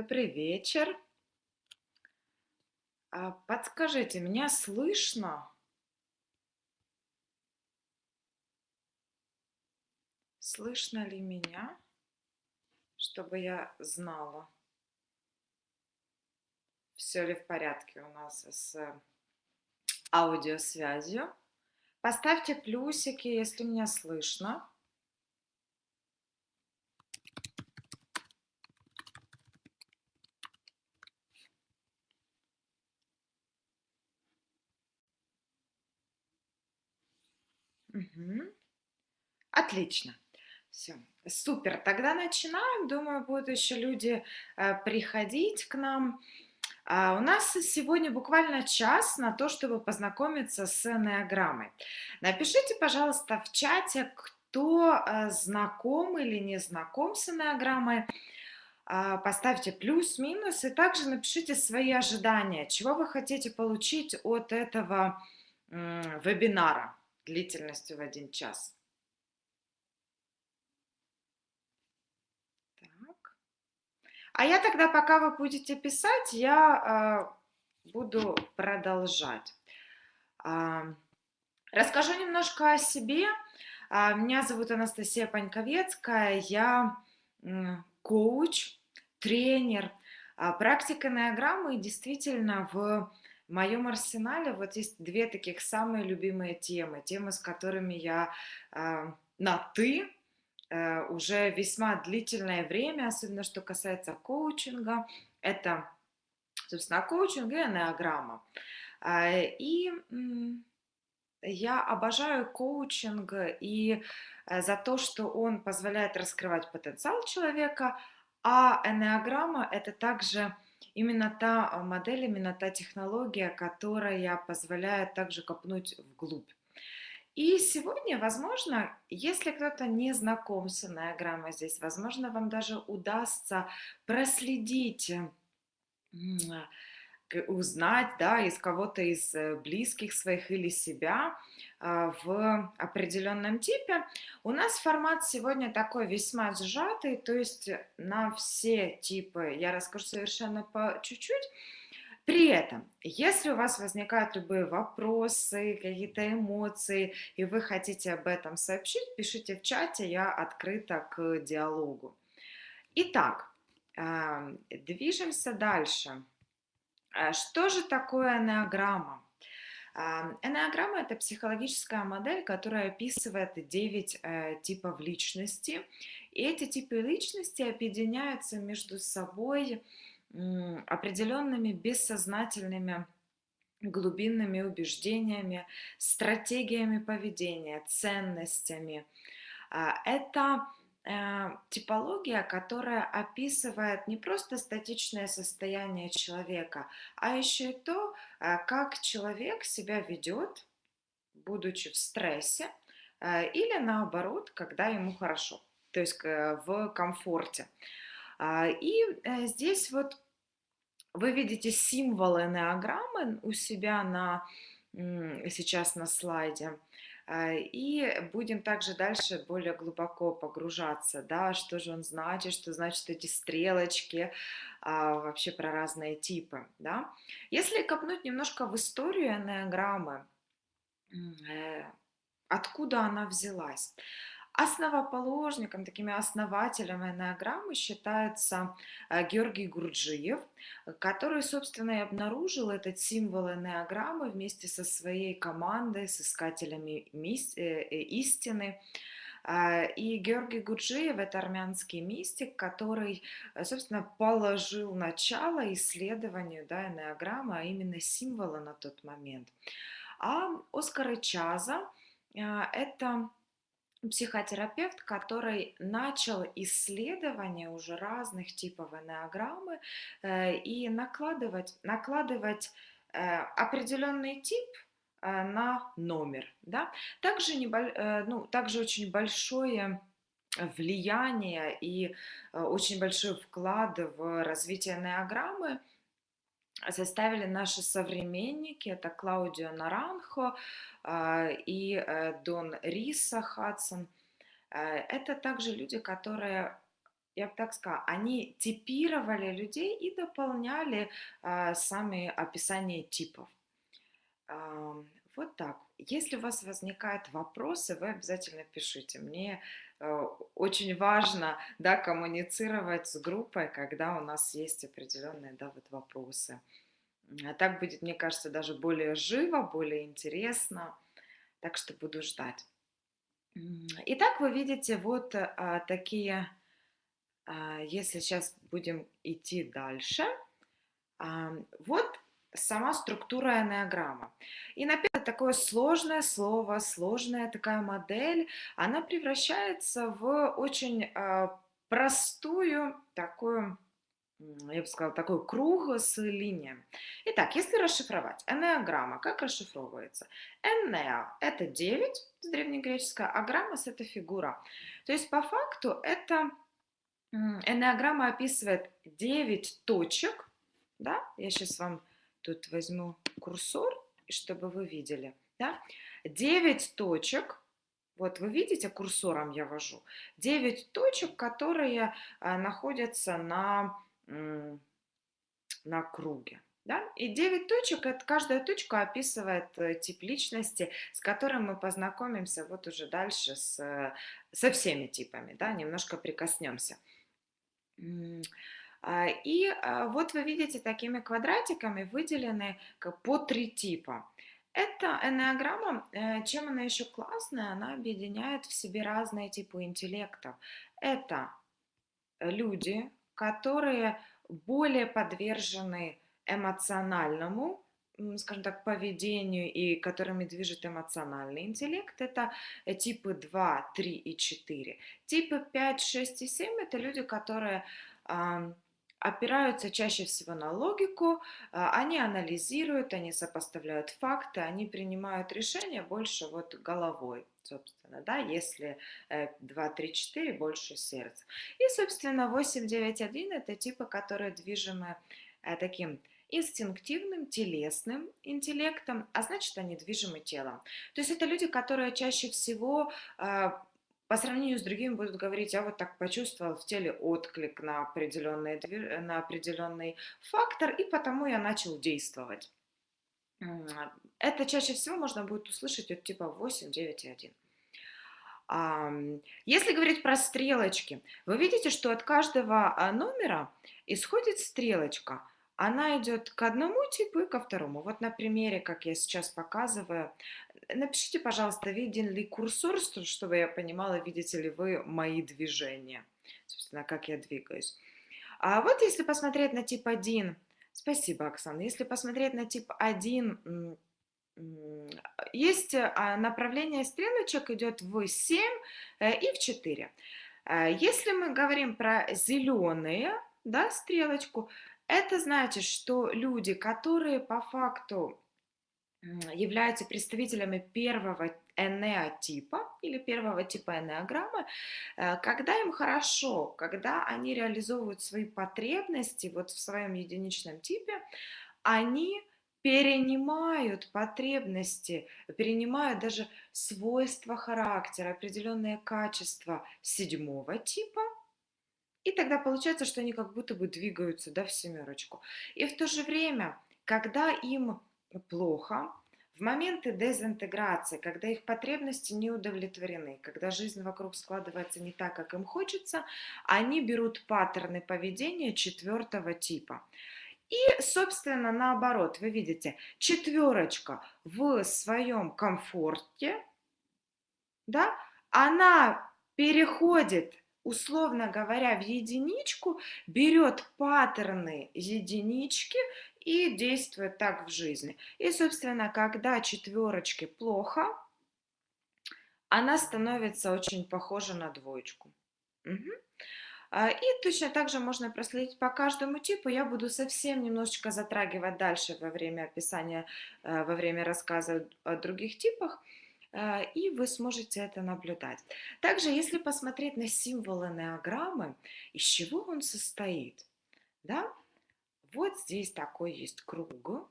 Добрый вечер. А, подскажите, меня слышно? Слышно ли меня, чтобы я знала, все ли в порядке у нас с аудиосвязью? Поставьте плюсики, если меня слышно. Отлично. Все. Супер. Тогда начинаем. Думаю, будут еще люди э, приходить к нам. А, у нас сегодня буквально час на то, чтобы познакомиться с энеограммой. Напишите, пожалуйста, в чате, кто э, знаком или не знаком с энеограммой. А, поставьте плюс-минус и также напишите свои ожидания, чего вы хотите получить от этого вебинара длительностью в один час. Так. А я тогда, пока вы будете писать, я э, буду продолжать. Э, расскажу немножко о себе. Э, меня зовут Анастасия Паньковецкая, я э, коуч, тренер, э, практика неограммы действительно в моем арсенале вот есть две таких самые любимые темы, темы, с которыми я э, на «ты» уже весьма длительное время, особенно что касается коучинга, это, собственно, коучинг и энеограмма. Э, и я обожаю коучинг и э, за то, что он позволяет раскрывать потенциал человека, а энеограмма – это также именно та а, модель, именно та технология, которая позволяет также копнуть вглубь. И сегодня, возможно, если кто-то не знаком с энеограммой здесь, возможно, вам даже удастся проследить узнать, да, из кого-то из э, близких своих или себя а, в определенном типе. У нас формат сегодня такой весьма сжатый, то есть на все типы я расскажу совершенно по чуть-чуть. При этом, если у вас возникают любые вопросы, какие-то эмоции, и вы хотите об этом сообщить, пишите в чате, я открыта к диалогу. Итак, движемся дальше. А что же такое энеограмма? А, энеограмма– это психологическая модель, которая описывает 9 э, типов личности. И эти типы личности объединяются между собой определенными бессознательными глубинными убеждениями, стратегиями поведения, ценностями. А, это Э, типология, которая описывает не просто статичное состояние человека, а еще и то, э, как человек себя ведет, будучи в стрессе, э, или наоборот, когда ему хорошо, то есть в комфорте. А, и здесь вот вы видите символы неограммы у себя на, сейчас на слайде. А, и будем также дальше более глубоко погружаться, да, что же он значит, что значит эти стрелочки, а, вообще про разные типы, да. Если копнуть немножко в историю энеограммы, э, откуда она взялась? Основоположником, такими основателем энеограммы считается э, Георгий Гурджиев, который, собственно, и обнаружил этот символ энеограммы вместе со своей командой, с искателями э, э, истины. И Георгий Гурджиев – это армянский мистик, который, собственно, положил начало исследованию да, энеограммы, а именно символа на тот момент. А Оскар Чаза – это психотерапевт, который начал исследование уже разных типов энеограммы э, и накладывать, накладывать э, определенный тип э, на номер. Да? Также, небо, ну, также очень большое влияние и очень большой вклад в развитие энеограммы составили наши современники, это Клаудио Наранхо а, и э, Дон Риса Хадсон. Э, это также люди, которые я бы так сказала, они типировали людей и дополняли а, сами описания типов. Вот так. Если у вас возникают вопросы, вы обязательно пишите. Мне очень важно да, коммуницировать с группой, когда у нас есть определенные да, вот вопросы. А так будет, мне кажется, даже более живо, более интересно. Так что буду ждать. Итак, вы видите вот а, такие, а, если сейчас будем идти дальше, а, вот сама структура энеограмма. И на первое такое сложное слово, сложная такая модель, она превращается в очень а, простую такую я бы сказала, такой круг с линиями. Итак, если расшифровать, энеограмма, как расшифровывается? Энеа – это 9 с древнегреческого, а граммас – это фигура. То есть, по факту, это энеограмма описывает 9 точек, да, я сейчас вам тут возьму курсор, чтобы вы видели, да, 9 точек, вот вы видите, курсором я вожу, 9 точек, которые а, находятся на на круге. Да? И 9 точек, это каждая точка описывает э, тип личности, с которым мы познакомимся вот уже дальше с, со всеми типами, да? немножко прикоснемся. А, и а, вот вы видите, такими квадратиками выделены по три типа. Эта энеограмма, э, чем она еще классная, она объединяет в себе разные типы интеллектов. Это люди, которые более подвержены эмоциональному, скажем так, поведению и которыми движет эмоциональный интеллект, это э, типы 2, 3 и 4. Типы 5, 6 и 7 это люди, которые опираются чаще всего на логику, а, они анализируют, они сопоставляют факты, они принимают решения больше вот головой, собственно, да, если 2, 3, 4 больше сердца. И, собственно, 8, 9, 1 это типы, которые движимы э, таким инстинктивным, телесным интеллектом, а значит, они движимы телом. То есть это люди, которые чаще всего а, по сравнению с другими будут говорить, я вот так почувствовал в теле отклик на определенный, на определенный фактор, и потому я начал действовать. Это чаще всего можно будет услышать от типа 8, 9 и 1. Если говорить про стрелочки, вы видите, что от каждого а, номера исходит стрелочка – она идет к одному типу и ко второму. Вот на примере, как я сейчас показываю, напишите, пожалуйста, виден ли курсор, чтобы я понимала, видите ли вы мои движения, собственно, как я двигаюсь. А вот если посмотреть на тип 1, спасибо, Оксана, если посмотреть на тип 1, есть а, направление стрелочек идет в 7 э, и в 4. Э, если мы говорим про зеленые, да, стрелочку, это значит, что люди, которые по факту являются представителями первого энеотипа или первого типа энеограммы, э, когда им хорошо, когда они реализовывают свои потребности вот в своем единичном типе, они перенимают потребности, перенимают даже свойства характера, определенные качества седьмого типа – и тогда получается, что они как будто бы двигаются да, в семерочку. И в то же время, когда им плохо, в моменты дезинтеграции, когда их потребности не удовлетворены, когда жизнь вокруг складывается не так, как им хочется, они берут паттерны поведения четвертого типа. И, собственно, наоборот, вы видите, четверочка в своем комфорте, да, она переходит условно говоря, в единичку, берет паттерны единички и действует так в жизни. И, собственно, когда четверочке плохо, она становится очень похожа на двоечку. Угу. И точно так же можно проследить по каждому типу. Я буду совсем немножечко затрагивать дальше во время описания, э, во время рассказа о других типах. А, и вы сможете это наблюдать. Также, если посмотреть на символы неограммы, из чего он состоит, да, вот здесь такой есть круг,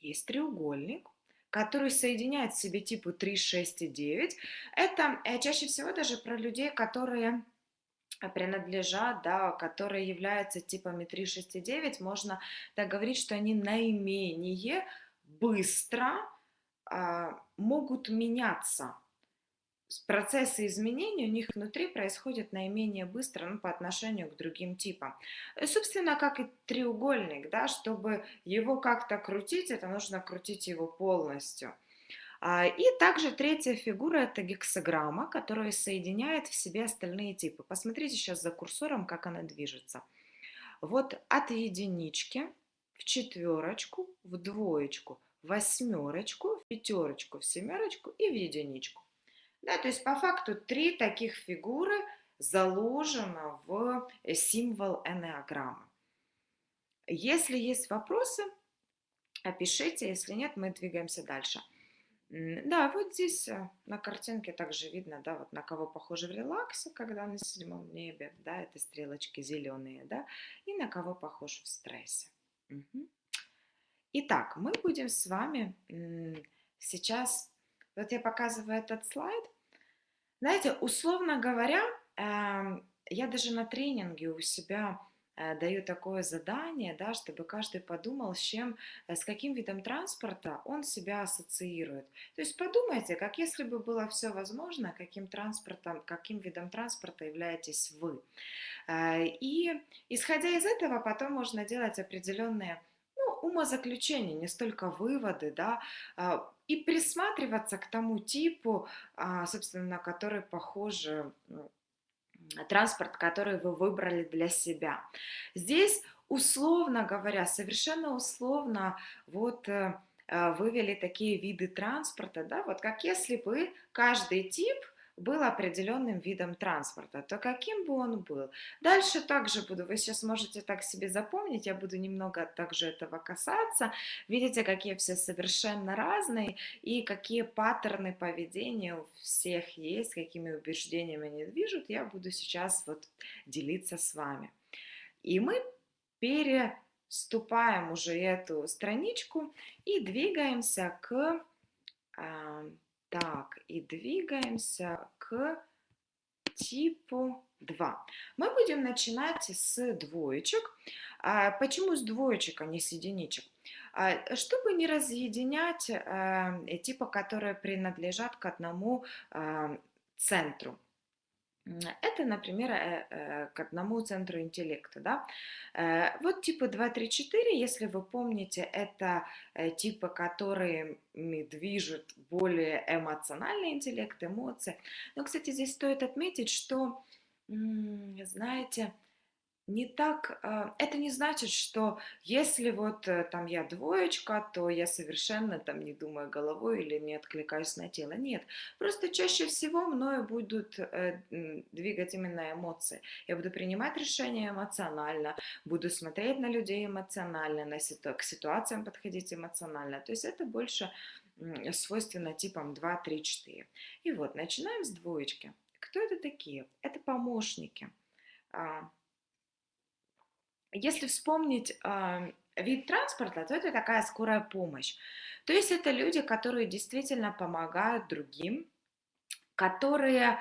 есть треугольник, который соединяет в себе типы 3, 6 и 9. Это э, чаще всего даже про людей, которые принадлежат, да, которые являются типами 369, можно так говорить, что они наименее быстро могут меняться. Процессы изменений у них внутри происходят наименее быстро ну, по отношению к другим типам. И, собственно, как и треугольник, да, чтобы его как-то крутить, это нужно крутить его полностью. А, и также третья фигура– это гексограмма, которая соединяет в себе остальные типы. Посмотрите сейчас за курсором, как она движется. Вот от единички в четверочку, в двоечку, восьмерочку, в пятерочку, в семерочку и в единичку. Да, то есть по факту три таких фигуры заложено в символ энеограммы. Если есть вопросы, опишите, если нет, мы двигаемся дальше. Да, вот здесь э, на картинке также видно, да, вот на кого похоже в релаксе, когда на седьмом небе, да, это стрелочки зеленые, да, и на кого похож в стрессе. Угу. Итак, мы будем с вами сейчас, вот я показываю этот слайд, знаете, условно говоря, эм, я даже на тренинге у себя Э, даю такое задание, да, чтобы каждый подумал, с чем, э, с каким видом транспорта он себя ассоциирует. То есть подумайте, как если бы было все возможно, каким транспортом, каким видом транспорта являетесь вы. Э, и исходя из этого, потом можно делать определенные умозаключения, не столько выводы, да, и присматриваться к тому типу, а, собственно, на который похожи транспорт, который вы выбрали для себя. Здесь, условно говоря, совершенно условно, вот э, э, вывели такие виды транспорта, да, вот как если бы каждый тип – был определенным видом транспорта, то каким бы он был. Дальше также буду, вы сейчас можете так себе запомнить, я буду немного также этого касаться. Видите, какие все совершенно разные и какие паттерны поведения у всех есть, какими убеждениями они движут, я буду сейчас вот делиться с вами. И мы переступаем уже эту страничку и двигаемся к так, и двигаемся к типу 2. Мы будем начинать с двоечек. А, почему с двоечек, а не с единичек? А, чтобы не разъединять э, типа, которые принадлежат к одному э, центру. Это, например, э, э, к одному центру интеллекта. Да? Э, вот типы 2, 3, 4, если вы помните, это типы, которые движут более эмоциональный интеллект, эмоции. Но, кстати, здесь стоит отметить, что, знаете, не так, а, это не значит, что если вот э, там я двоечка, то я совершенно там не думаю головой или не откликаюсь на тело. Нет, просто чаще всего мною будут э, двигать именно эмоции. Я буду принимать решения эмоционально, буду смотреть на людей эмоционально, на ситу к ситуациям подходить эмоционально. То есть это больше свойственно типам 2, 3, 4. И вот, начинаем с двоечки. Кто это такие? Это помощники а, если вспомнить э, вид транспорта, то это такая скорая помощь. То есть это люди, которые действительно помогают другим, которые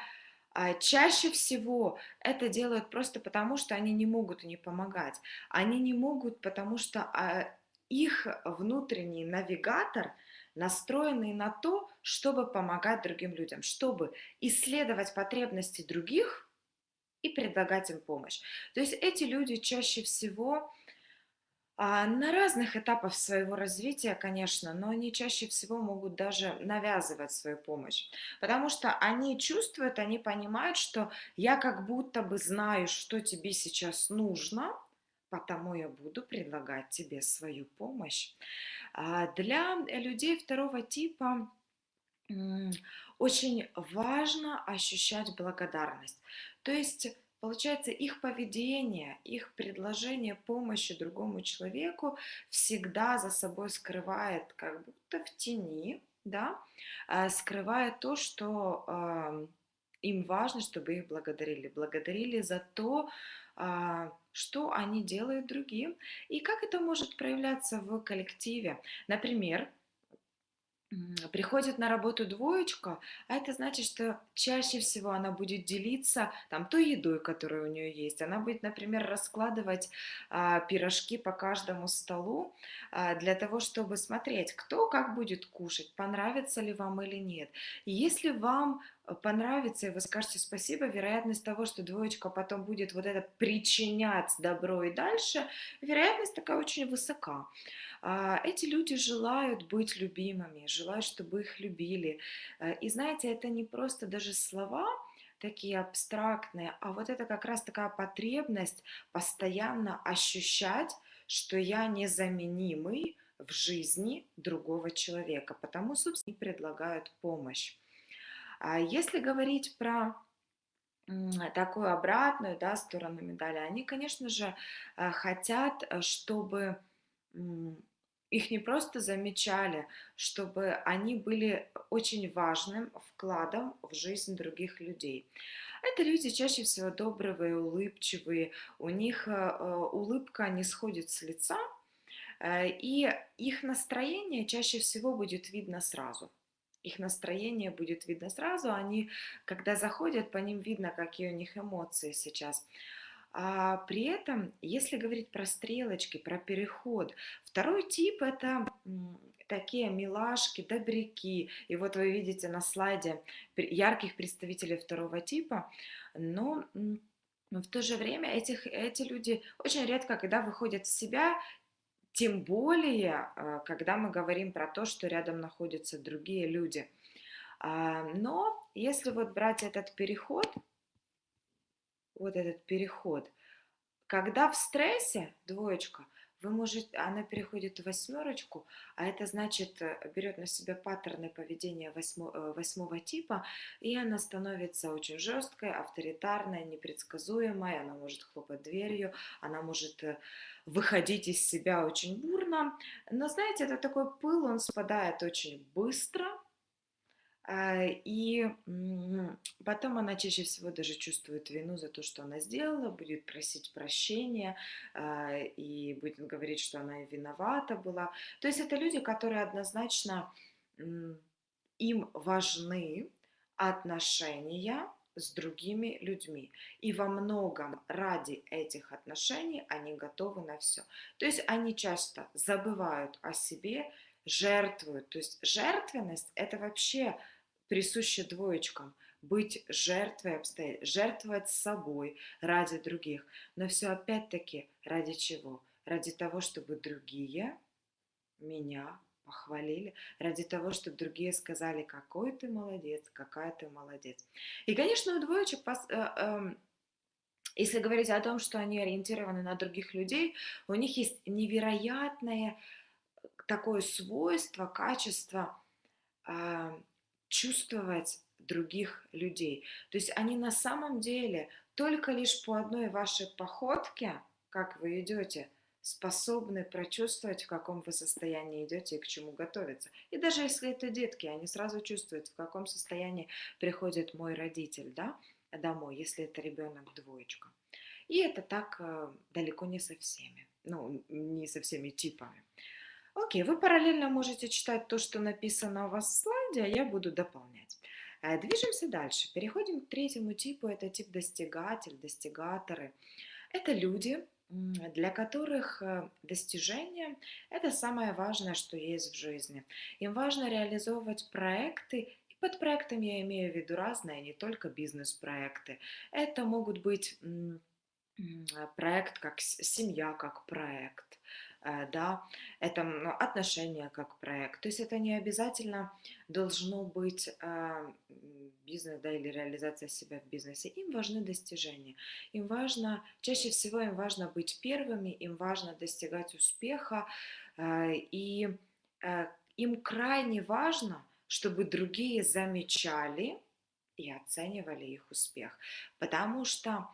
э, чаще всего это делают просто потому, что они не могут не помогать. Они не могут, потому что э, их внутренний навигатор настроенный на то, чтобы помогать другим людям, чтобы исследовать потребности других – и предлагать им помощь. То есть эти люди чаще всего а, на разных этапах своего развития, конечно, но они чаще всего могут даже навязывать свою помощь, потому что они чувствуют, они понимают, что я как будто бы знаю, что тебе сейчас нужно, потому я буду предлагать тебе свою помощь. А, для людей второго типа очень важно ощущать благодарность. То есть, получается, их поведение, их предложение помощи другому человеку всегда за собой скрывает, как будто в тени, да, а, скрывает то, что э, им важно, чтобы их благодарили. Благодарили за то, э, что они делают другим и как это может проявляться в коллективе. Например, Приходит на работу двоечка, а это значит, что чаще всего она будет делиться там той едой, которая у нее есть. Она будет, например, раскладывать а, пирожки по каждому столу а, для того, чтобы смотреть, кто как будет кушать, понравится ли вам или нет. И если вам понравится, и вы скажете спасибо, вероятность того, что двоечка потом будет вот это причинять добро и дальше, вероятность такая очень высока. А, Эти люди желают быть любимыми, желают, чтобы их любили. Э, И знаете, это не просто даже слова такие абстрактные, а вот это как раз такая потребность постоянно ощущать, что я незаменимый в жизни другого человека, потому, собственно, и предлагают помощь. А Если говорить про такую обратную да, сторону медали, они, конечно же, э, хотят, э, чтобы их не просто замечали, чтобы они были очень важным вкладом в жизнь других людей. Это люди чаще всего добрые, улыбчивые, у них э, улыбка не сходит с лица, и их настроение чаще всего будет видно сразу. Их настроение будет видно сразу, они, когда заходят, по ним видно, какие у них эмоции сейчас. А при этом, если говорить про стрелочки, про переход, второй тип это такие милашки, добряки. И вот вы видите на слайде ярких представителей второго типа, но но в то же время этих, эти люди очень редко, когда выходят в себя, тем более, а, когда мы говорим про то, что рядом находятся другие люди. А, Но если вот брать этот переход, вот этот переход. Когда в стрессе, двоечка, вы можете, она переходит в восьмерочку, а это значит, э, берет на себя паттерны поведения восьмо- э, восьмого типа, и она становится очень жесткой, авторитарной, непредсказуемой, она может хлопать дверью, она может э, выходить из себя очень бурно. Но знаете, это такой пыл, он спадает очень быстро, И м, потом она чаще всего даже чувствует вину за то, что она сделала, будет просить прощения а, и будет говорить, что она и виновата была. То есть это люди, которые однозначно им важны отношения с другими людьми. И во многом ради этих отношений они готовы на все. То есть они часто забывают о себе, жертвуют. То есть жертвенность– это вообще присуще двоечкам. Быть жертвой обстоятельств, жертвовать собой ради других. Но все опять-таки ради чего? Ради того, чтобы другие меня похвалили, ради того, чтобы другие сказали, какой ты молодец, какая ты молодец. И, конечно, у двоечек, э, эм, если говорить о том, что они ориентированы на других людей, у них есть невероятное такое свойство, качество а, чувствовать других людей. То есть они на самом деле только лишь по одной вашей походке, как вы идете, способны прочувствовать, в каком вы состоянии идете и к чему готовиться. И даже если это детки, они сразу чувствуют, в каком состоянии приходит мой родитель да, домой, если это ребенок двоечка. И это так э, далеко не со всеми, ну, не со всеми типами. Окей, вы параллельно можете читать то, что написано у вас в слайде, а я буду дополнять. Э, Движемся дальше. Переходим к третьему типу. Это тип достигатель, достигаторы. Это люди, для которых э, достижение– это самое важное, что есть в жизни. Им важно реализовывать проекты, под проектом я имею в виду разные, не только бизнес-проекты. Это могут быть проект как семья, как проект, да, это м, отношения как проект. То есть это не обязательно должно быть а, м, бизнес, да, или реализация себя в бизнесе. Им важны достижения. Им важно, чаще всего им важно быть первыми, им важно достигать успеха, а, и а, им крайне важно, чтобы другие замечали и оценивали их успех. Потому что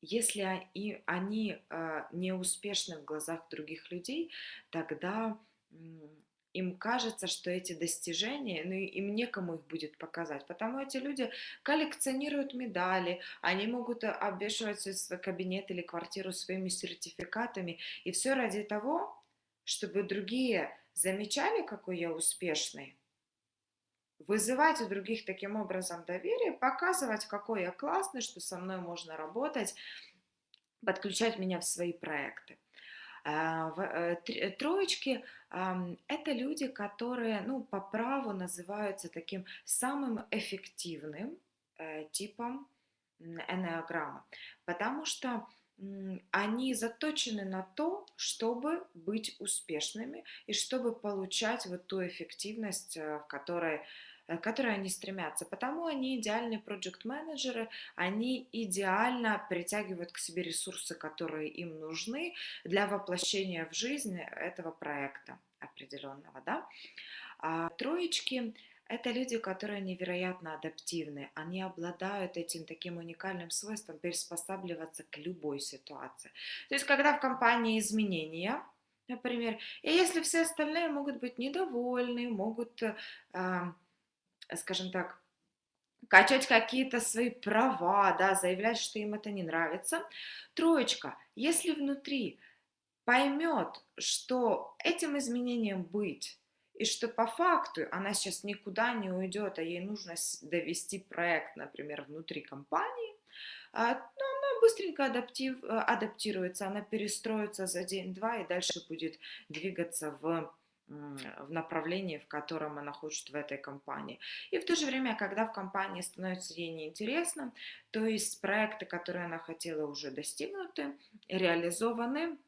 если о- и они а, не успешны в глазах других людей, тогда им кажется, что эти достижения, ну, им некому их будет показать, потому эти люди коллекционируют медали, они могут а, обвешивать свой кабинет или квартиру своими сертификатами, и все ради того, чтобы другие Замечали, какой я успешный? Вызывать у других таким образом доверие, показывать, какой я классный, что со мной можно работать, подключать меня в свои проекты. А, э, э, троечки – это люди, которые ну, по праву называются таким самым эффективным э, типом энеограмма, потому что они заточены на то, чтобы быть успешными и чтобы получать вот ту эффективность, в которой Э, к которой они стремятся. Потому они идеальные проект-менеджеры, они идеально притягивают к себе ресурсы, которые им нужны для воплощения в жизнь этого проекта определенного. Да? А троечки это люди, которые невероятно адаптивны. Они обладают этим таким уникальным свойством приспосабливаться к любой ситуации. То есть, когда в компании изменения, например, и если все остальные могут быть недовольны, могут э, скажем так, качать какие-то свои права, да, заявлять, что им это не нравится. Троечка, если внутри поймет, что этим изменением быть, и что по факту она сейчас никуда не уйдет, а ей нужно довести проект, например, внутри компании, а, ну, она быстренько адаптив, адаптируется, она перестроится за день-два и дальше будет двигаться в в направлении, в котором она хочет в этой компании. И в то же время, когда в компании становится ей неинтересно, то есть проекты, которые она хотела, уже достигнуты, реализованы,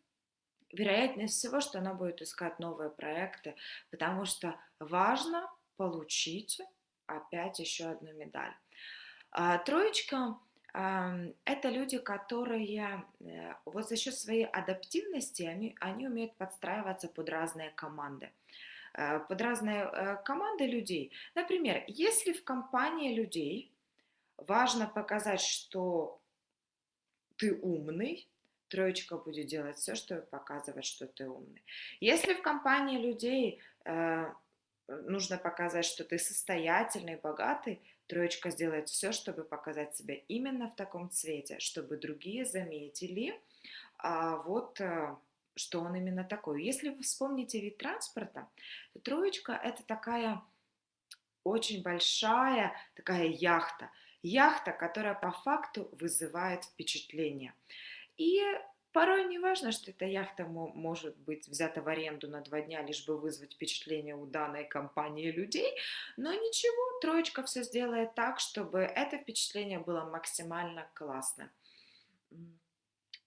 вероятность всего, что она будет искать новые проекты, потому что важно получить опять еще одну медаль. А, троечка это люди, которые э, вот за счет своей адаптивности, они, они умеют подстраиваться под разные команды э, под разные э, команды людей. Например, если в компании людей важно показать, что ты умный, троечка будет делать все, чтобы показывать, что ты умный. Если в компании людей нужно показать, что ты состоятельный, богатый, Троечка сделает все, чтобы показать себя именно в таком цвете, чтобы другие заметили, а, вот, а, что он именно такой. Если вы вспомните вид транспорта, то троечка это такая очень большая такая яхта. Яхта, которая по факту вызывает впечатление. И Порой не важно, что эта яхта может быть взята в аренду на два дня, лишь бы вызвать впечатление у данной компании людей, но ничего, троечка все сделает так, чтобы это впечатление было максимально классно.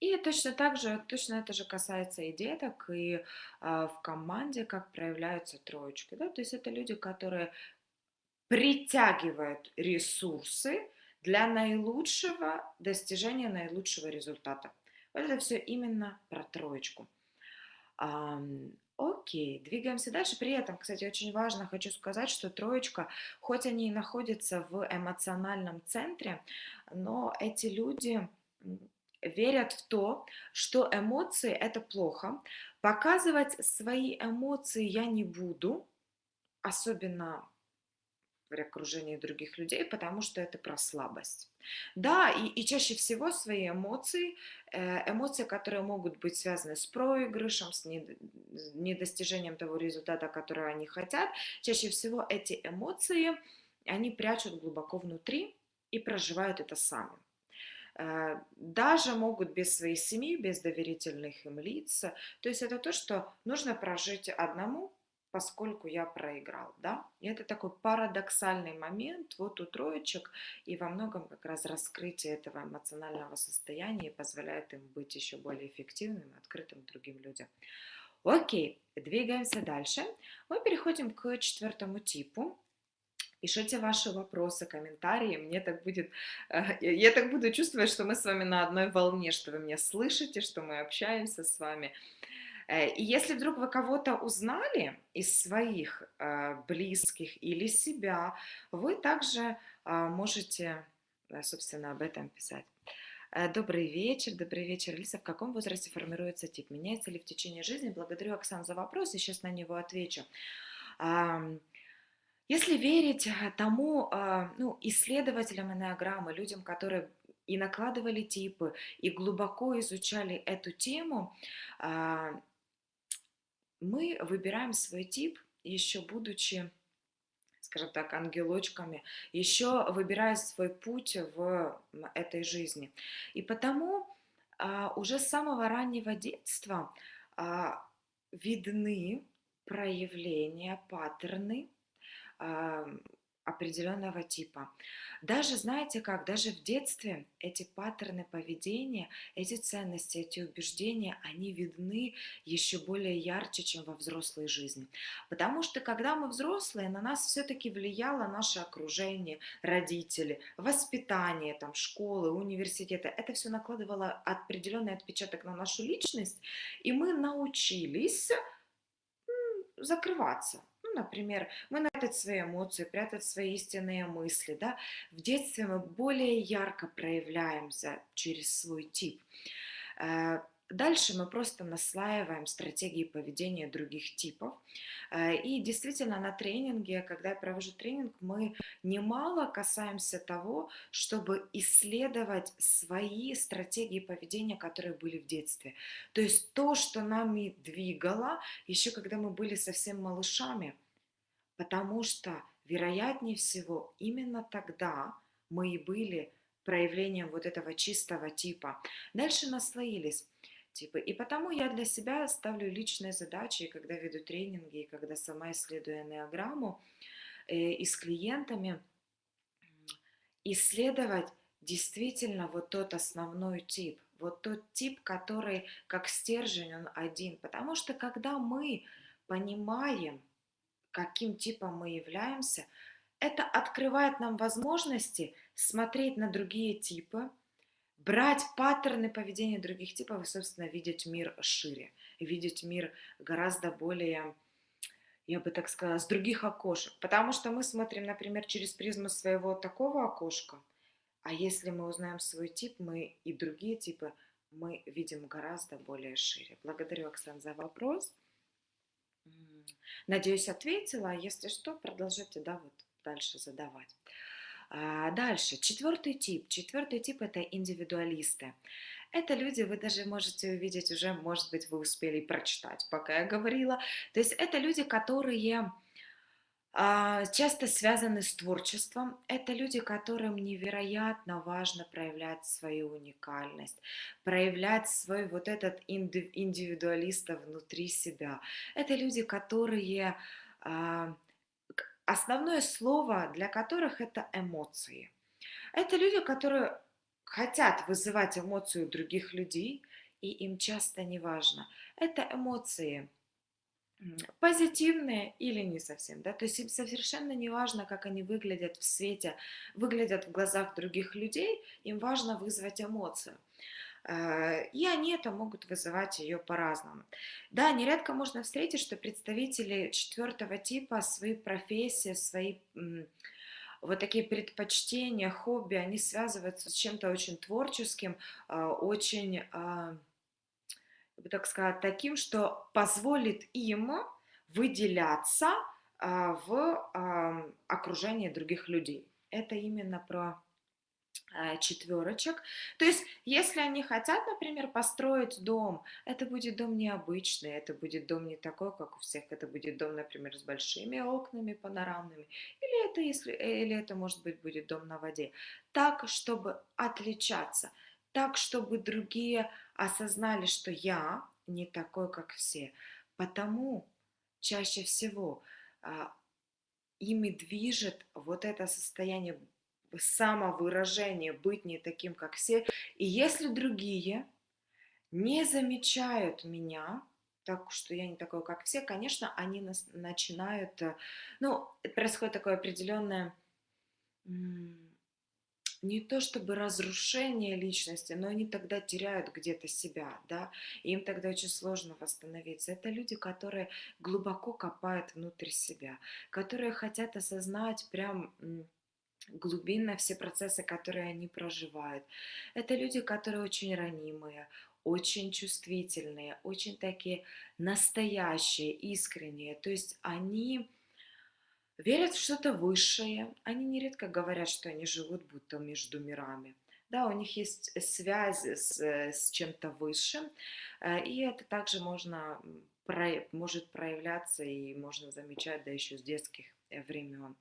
И точно так же, точно это же касается и деток, и э, в команде, как проявляются троечки. Да? То есть это люди, которые притягивают ресурсы для наилучшего достижения наилучшего результата. Это все именно про троечку. А, окей, двигаемся дальше. При этом, кстати, очень важно, хочу сказать, что троечка, хоть они и находятся в эмоциональном центре, но эти люди верят в то, что эмоции это плохо. Показывать свои эмоции я не буду, особенно в окружении других людей, потому что это про слабость. Да, и, и чаще всего свои эмоции, э, эмоции, которые могут быть связаны с проигрышем, с недостижением того результата, который они хотят, чаще всего эти эмоции, они прячут глубоко внутри и проживают это сами э, даже могут без своей семьи, без доверительных им лиц. То есть это то, что нужно прожить одному, поскольку я проиграл, да. И это такой парадоксальный момент вот у троечек, и во многом как раз раскрытие этого эмоционального состояния позволяет им быть еще более эффективным открытым другим людям. Окей, двигаемся дальше. Мы переходим к четвертому типу. Пишите ваши вопросы, комментарии, мне так будет, э, я так буду чувствовать, что мы с вами на одной волне, что вы меня слышите, что мы общаемся с вами. Э, и если вдруг вы кого-то узнали из своих э, близких или себя, вы также а, можете, собственно, об этом писать. Э, добрый вечер, добрый вечер, Лиса. В каком возрасте формируется тип? Меняется ли в течение жизни? Благодарю, Оксан, за вопрос, и сейчас на него отвечу. Если верить тому а, ну, исследователям энеограммы, людям, которые и накладывали типы, и глубоко изучали эту тему, а, мы выбираем свой тип, еще будучи, скажем так, ангелочками, еще выбирая свой путь в этой жизни. И потому а, уже с самого раннего детства а, видны проявления, паттерны а, определенного типа. Даже, знаете как, даже в детстве эти паттерны поведения, эти ценности, эти убеждения, они видны еще более ярче, чем во взрослой жизни. Потому что, когда мы взрослые, на нас все-таки влияло наше окружение, родители, воспитание, там, школы, университеты. Это все накладывало определенный отпечаток на нашу личность, и мы научились закрываться, например, мы прятать свои эмоции, прятать свои истинные мысли, да. В детстве мы более ярко проявляемся через свой тип. Э, дальше мы просто наслаиваем стратегии поведения других типов. Э, и действительно на тренинге, когда я провожу тренинг, мы немало касаемся того, чтобы исследовать свои стратегии поведения, которые были в детстве. То есть то, что нами двигало, еще когда мы были совсем малышами – потому что, вероятнее всего, именно тогда мы и были проявлением вот этого чистого типа. Дальше наслоились типы. И потому я для себя ставлю личные задачи, когда веду тренинги, и когда сама исследую энеограмму, э, и с клиентами, исследовать действительно вот тот основной тип, вот тот тип, который как стержень, он один. Потому что когда мы понимаем, каким типом мы являемся, это открывает нам возможности смотреть на другие типы, брать паттерны поведения других типов и, собственно, видеть мир шире, видеть мир гораздо более, я бы так сказала, с других окошек. Потому что мы смотрим, например, через призму своего такого окошка, а если мы узнаем свой тип, мы и другие типы мы видим гораздо более шире. Благодарю, Оксан, за вопрос. Надеюсь, ответила. А если что, продолжайте да, вот дальше задавать. А, дальше, четвертый тип. Четвертый тип – это индивидуалисты. Это люди, вы даже можете увидеть уже, может быть, вы успели прочитать, пока я говорила. То есть это люди, которые часто связаны с творчеством. Это люди, которым невероятно важно проявлять свою уникальность, проявлять свой вот этот индивидуалиста внутри себя. Это люди, которые... А, основное слово для которых это эмоции. Это люди, которые хотят вызывать эмоции у других людей, и им часто не важно. Это эмоции позитивные или не совсем, да, то есть совершенно не важно, как они выглядят в свете, выглядят в глазах других людей, им важно вызвать эмоцию. Э, и они это могут вызывать ее по-разному. Да, нередко можно встретить, что представители четвертого типа свои профессии, свои вот такие предпочтения, хобби, они связываются с чем-то очень творческим, э, очень бы так сказать, таким, что позволит им выделяться а, в окружении других людей. Это именно про а, четверочек. То есть, если они хотят, например, построить дом, это будет дом необычный, это будет дом не такой, как у всех, это будет дом, например, с большими окнами панорамными, или это, если, или это может быть, будет дом на воде. Так, чтобы отличаться – так, чтобы другие осознали, что я не такой, как все. Потому чаще всего а, ими движет вот это состояние самовыражения, быть не таким, как все. И если другие не замечают меня, так что я не такой, как все, конечно, они нас начинают, э, ну, происходит такое определенное не то чтобы разрушение личности, но они тогда теряют где-то себя, да, им тогда очень сложно восстановиться. Это люди, которые глубоко копают внутрь себя, которые хотят осознать прям глубинно все процессы, которые они проживают. Это люди, которые очень ранимые, очень чувствительные, очень такие настоящие, искренние. То есть они верят в что-то высшее. Они нередко говорят, что они живут будто между мирами. да, у них есть связь с, с чем-то высшим, э, и это также можно, может проявляться и можно замечать, да, еще с детских э, времен.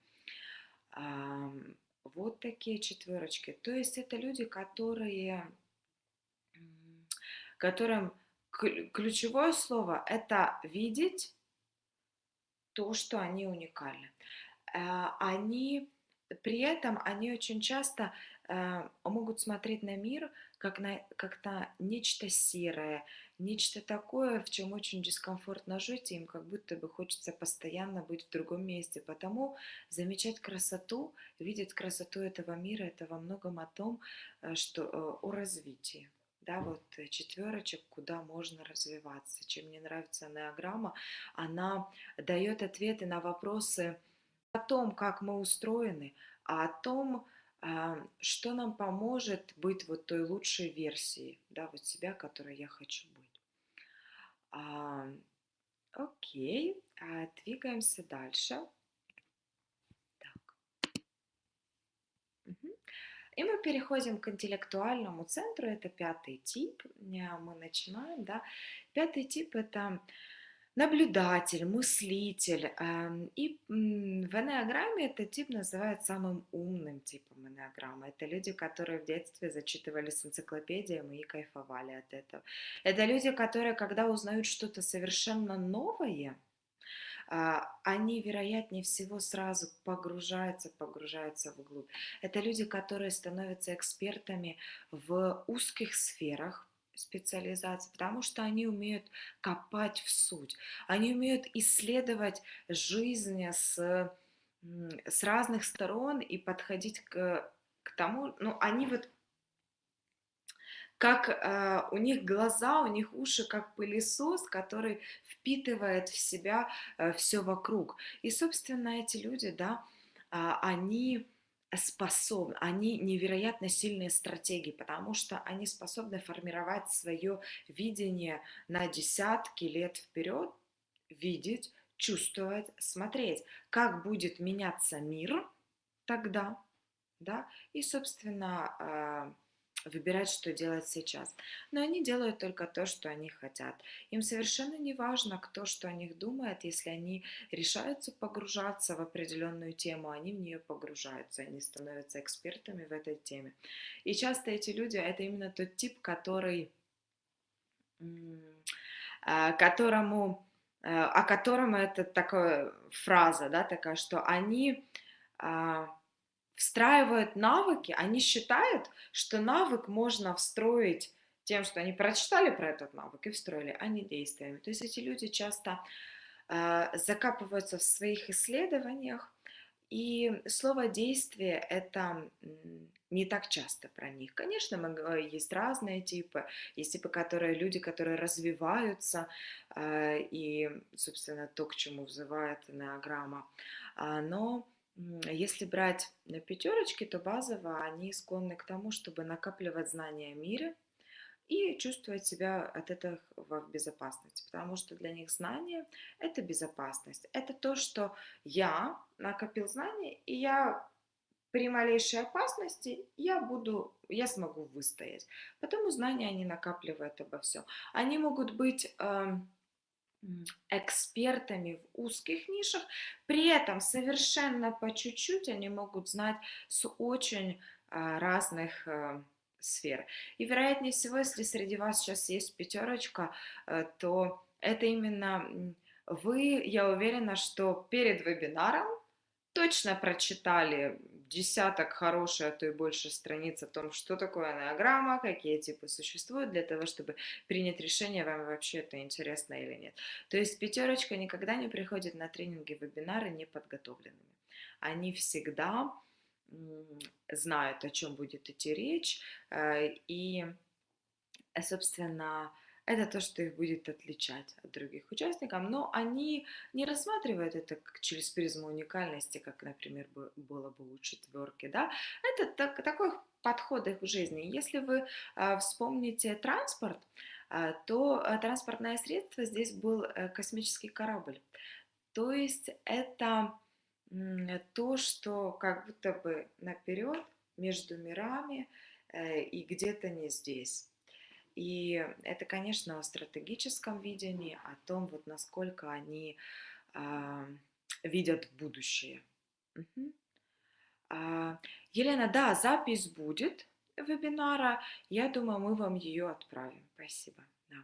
Вот такие четверочки. То есть это люди, которые, которым ключевое слово – это видеть то, что они уникальны. Э, они при этом они очень часто э, могут смотреть на мир как на, как на нечто серое, нечто такое, в чем очень дискомфортно жить, и им как будто бы хочется постоянно быть в другом месте. Потому замечать красоту, видеть красоту этого мира, это во многом о том, э, что о развитии да, вот э, четверочек, куда можно развиваться. Чем мне нравится неограмма, она дает ответы на вопросы о том, как мы устроены, а о том, а, что нам поможет быть вот той лучшей версией, да, вот себя, которой я хочу быть. А, окей, а, двигаемся дальше. И мы переходим к интеллектуальному центру, это пятый тип, мы начинаем, да. Пятый тип – это наблюдатель, мыслитель. Эм, и в энеограмме этот тип называют самым умным типом энеограммы. Это люди, которые в детстве зачитывались энциклопедиями и кайфовали от этого. Это люди, которые, когда узнают что-то совершенно новое, они, вероятнее всего, сразу погружаются, погружаются вглубь. Это люди, которые становятся экспертами в узких сферах, специализации, потому что они умеют копать в суть, они умеют исследовать жизнь с, с разных сторон и подходить к, к тому, ну, они вот как э, у них глаза, у них уши, как пылесос, который впитывает в себя э, все вокруг. И, собственно, эти люди, да, э, они способны, они невероятно сильные стратегии, потому что они способны формировать свое видение на десятки лет вперед, видеть, чувствовать, смотреть, как будет меняться мир тогда, да, и, собственно, э, выбирать, что делать сейчас. Но они делают только то, что они хотят. Им совершенно не важно, кто что о них думает, если они решаются погружаться в определенную тему, они в нее погружаются, они становятся экспертами в этой теме. И часто эти люди, это именно тот тип, который, а, которому, а, о котором это такая фраза, да, такая, что они а, встраивают навыки, они считают, что навык можно встроить тем, что они прочитали про этот навык и встроили, а не действиями. То есть эти люди часто э, закапываются в своих исследованиях, и слово «действие» — это не так часто про них. Конечно, мы, есть разные типы. Есть типы, которые люди, которые развиваются, э, и, собственно, то, к чему взывает неограмма. А, но если брать пятерочки, то базово они склонны к тому, чтобы накапливать знания о мире и чувствовать себя от этого в безопасности, потому что для них знание – это безопасность. Это то, что я накопил знания, и я при малейшей опасности я буду, я смогу выстоять. Потому знания они накапливают обо всем. Они могут быть э, экспертами в узких нишах, при этом совершенно по чуть-чуть они могут знать с очень а, разных а, сфер. И вероятнее всего, если среди вас сейчас есть пятерочка, а, то это именно вы, я уверена, что перед вебинаром точно прочитали десяток хороших, а то и больше страниц о том, что такое анаграмма, какие типы существуют, для того, чтобы принять решение, вам вообще это интересно или нет. То есть пятерочка никогда не приходит на тренинги, вебинары неподготовленными. Они всегда знают, о чем будет идти речь, э, и, собственно, это то, что их будет отличать от других участников, но они не рассматривают это как через призму уникальности, как, например, было бы у четверки, да, это так, такой подход их в жизни. Если вы э, вспомните транспорт, э, то э, транспортное средство здесь был э, космический корабль, то есть это то, что как будто бы наперед между мирами, э, и где-то не здесь. И это, конечно, о стратегическом видении, о том, вот насколько они а, видят будущее. Угу. А, Елена, да, запись будет вебинара. Я думаю, мы вам ее отправим. Спасибо. Да.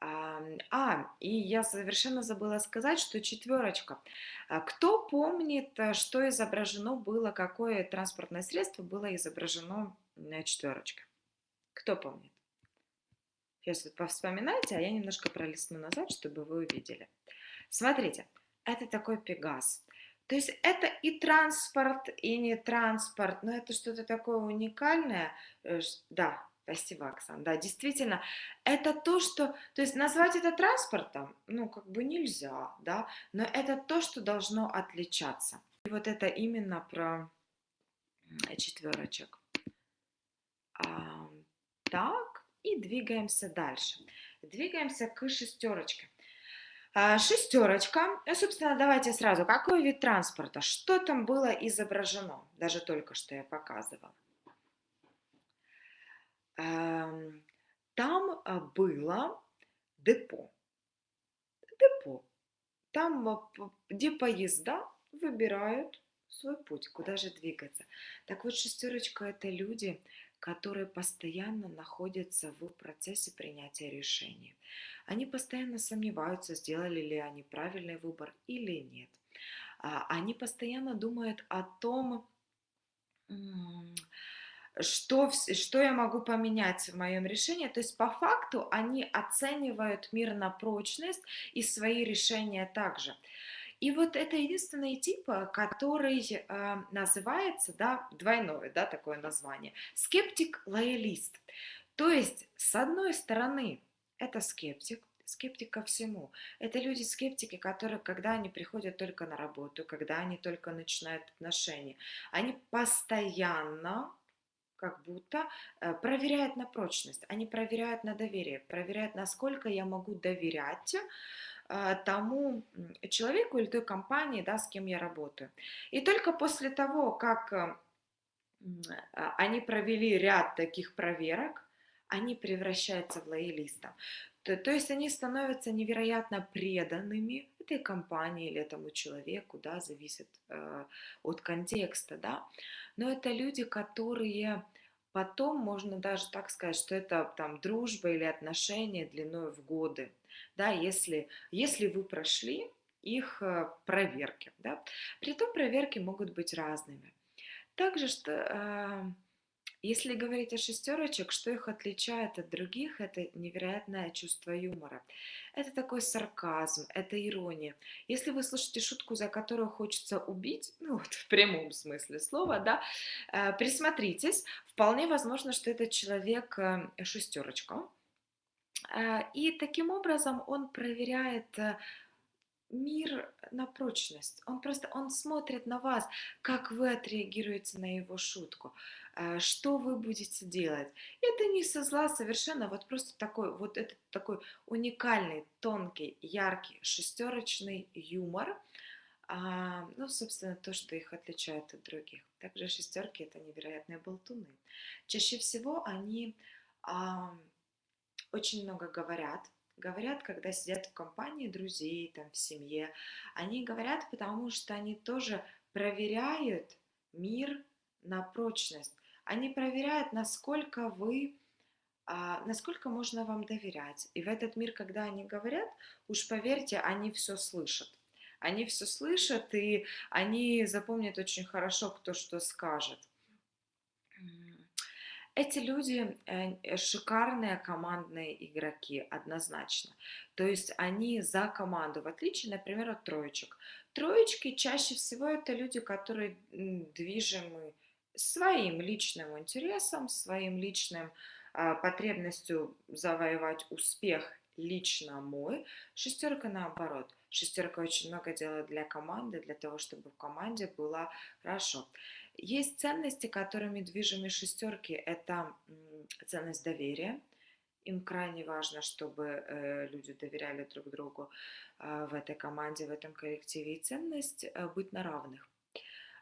А, а, и я совершенно забыла сказать, что четверочка. А, кто помнит, э, что изображено было, какое транспортное средство было изображено на четверочке? Кто помнит? Сейчас вот вспоминайте, а я немножко пролистну назад, чтобы вы увидели. Смотрите, это такой Пегас. То есть это и транспорт, и не транспорт, но это что-то такое уникальное. Э, да, спасибо, Оксана. Да, действительно, это то, что... То есть назвать это транспортом, ну, как бы нельзя, да, но это то, что должно отличаться. И вот это именно про четверочек. А, так, и двигаемся дальше. Двигаемся к шестерочке. А, шестерочка. Ну, собственно, давайте сразу. Какой вид транспорта? Что там было изображено? Даже только что я показывала. Там а, было депо. Депо. Там, а, где поезда выбирают свой путь, куда же двигаться. Так вот, шестерочка – это люди, которые постоянно находятся в процессе принятия решений. Они постоянно сомневаются, сделали ли они правильный выбор или нет. А, они постоянно думают о том, что, что я могу поменять в моем решении. То есть по факту они оценивают мир на прочность и свои решения также. И вот это единственный тип, э, который э, называется, да, двойное, да, такое название, скептик-лоялист. То есть, с одной стороны, это скептик, скептик ко всему. Это люди-скептики, которые, когда они приходят только на работу, когда они только начинают отношения, они постоянно как будто э, проверяют на прочность, они проверяют на доверие, проверяют, насколько я могу доверять тому человеку или той компании, да, с кем я работаю. И только после того, как э, а, они провели ряд таких проверок, они превращаются в лоялистов. То, то есть они становятся невероятно преданными этой компании или этому человеку, да, зависит э, от контекста, да. Но это люди, которые потом можно даже так сказать, что это там дружба или отношения длиной в годы, да, если, если вы прошли их э, проверки, да. Притом проверки могут быть разными. Также, что э, если говорить о шестерочек, что их отличает от других, это невероятное чувство юмора. Это такой сарказм, это ирония. Если вы слышите шутку, за которую хочется убить, ну вот в прямом смысле слова, да, э, присмотритесь, вполне возможно, что этот человек э, шестерочка. Э, и таким образом он проверяет мир на прочность. Он просто, он смотрит на вас, как вы отреагируете на его шутку. А, что вы будете делать. Это не со зла совершенно, вот просто такой, вот этот такой уникальный, тонкий, яркий, шестерочный юмор, а, ну, собственно, то, что их отличает от других. Также шестерки это невероятные болтуны. Чаще всего они а, очень много говорят, говорят, когда сидят в компании друзей, там, в семье. Они говорят, потому что они тоже проверяют мир на прочность. Они проверяют, насколько вы, а, насколько можно вам доверять. И в этот мир, когда они говорят, уж поверьте, они все слышат. Они все слышат, и они запомнят очень хорошо, кто что скажет. Эти люди э, шикарные командные игроки, однозначно. То есть они за команду, в отличие, например, от троечек. Троечки чаще всего это люди, которые движимы своим личным интересом, своим личным а, потребностью завоевать успех лично мой. Шестерка наоборот. Шестерка очень много делает для команды, для того, чтобы в команде было хорошо. Есть ценности, которыми движимы шестерки. Это ценность доверия. Им крайне важно, чтобы э, люди доверяли друг другу э, в этой команде, в этом коллективе. И ценность э, быть на равных.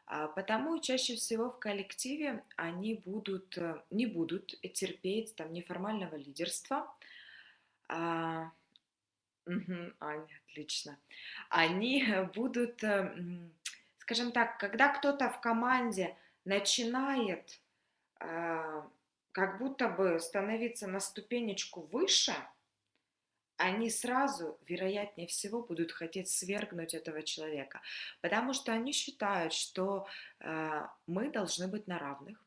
А, потому чаще всего в коллективе они будут, э, не будут терпеть там неформального лидерства. А, мгм, Аня, отлично. Они будут, э, скажем так, когда кто-то в команде начинает а, как будто бы становиться на ступенечку выше, они сразу, вероятнее всего, будут хотеть свергнуть этого человека, потому что они считают, что э, мы должны быть на равных,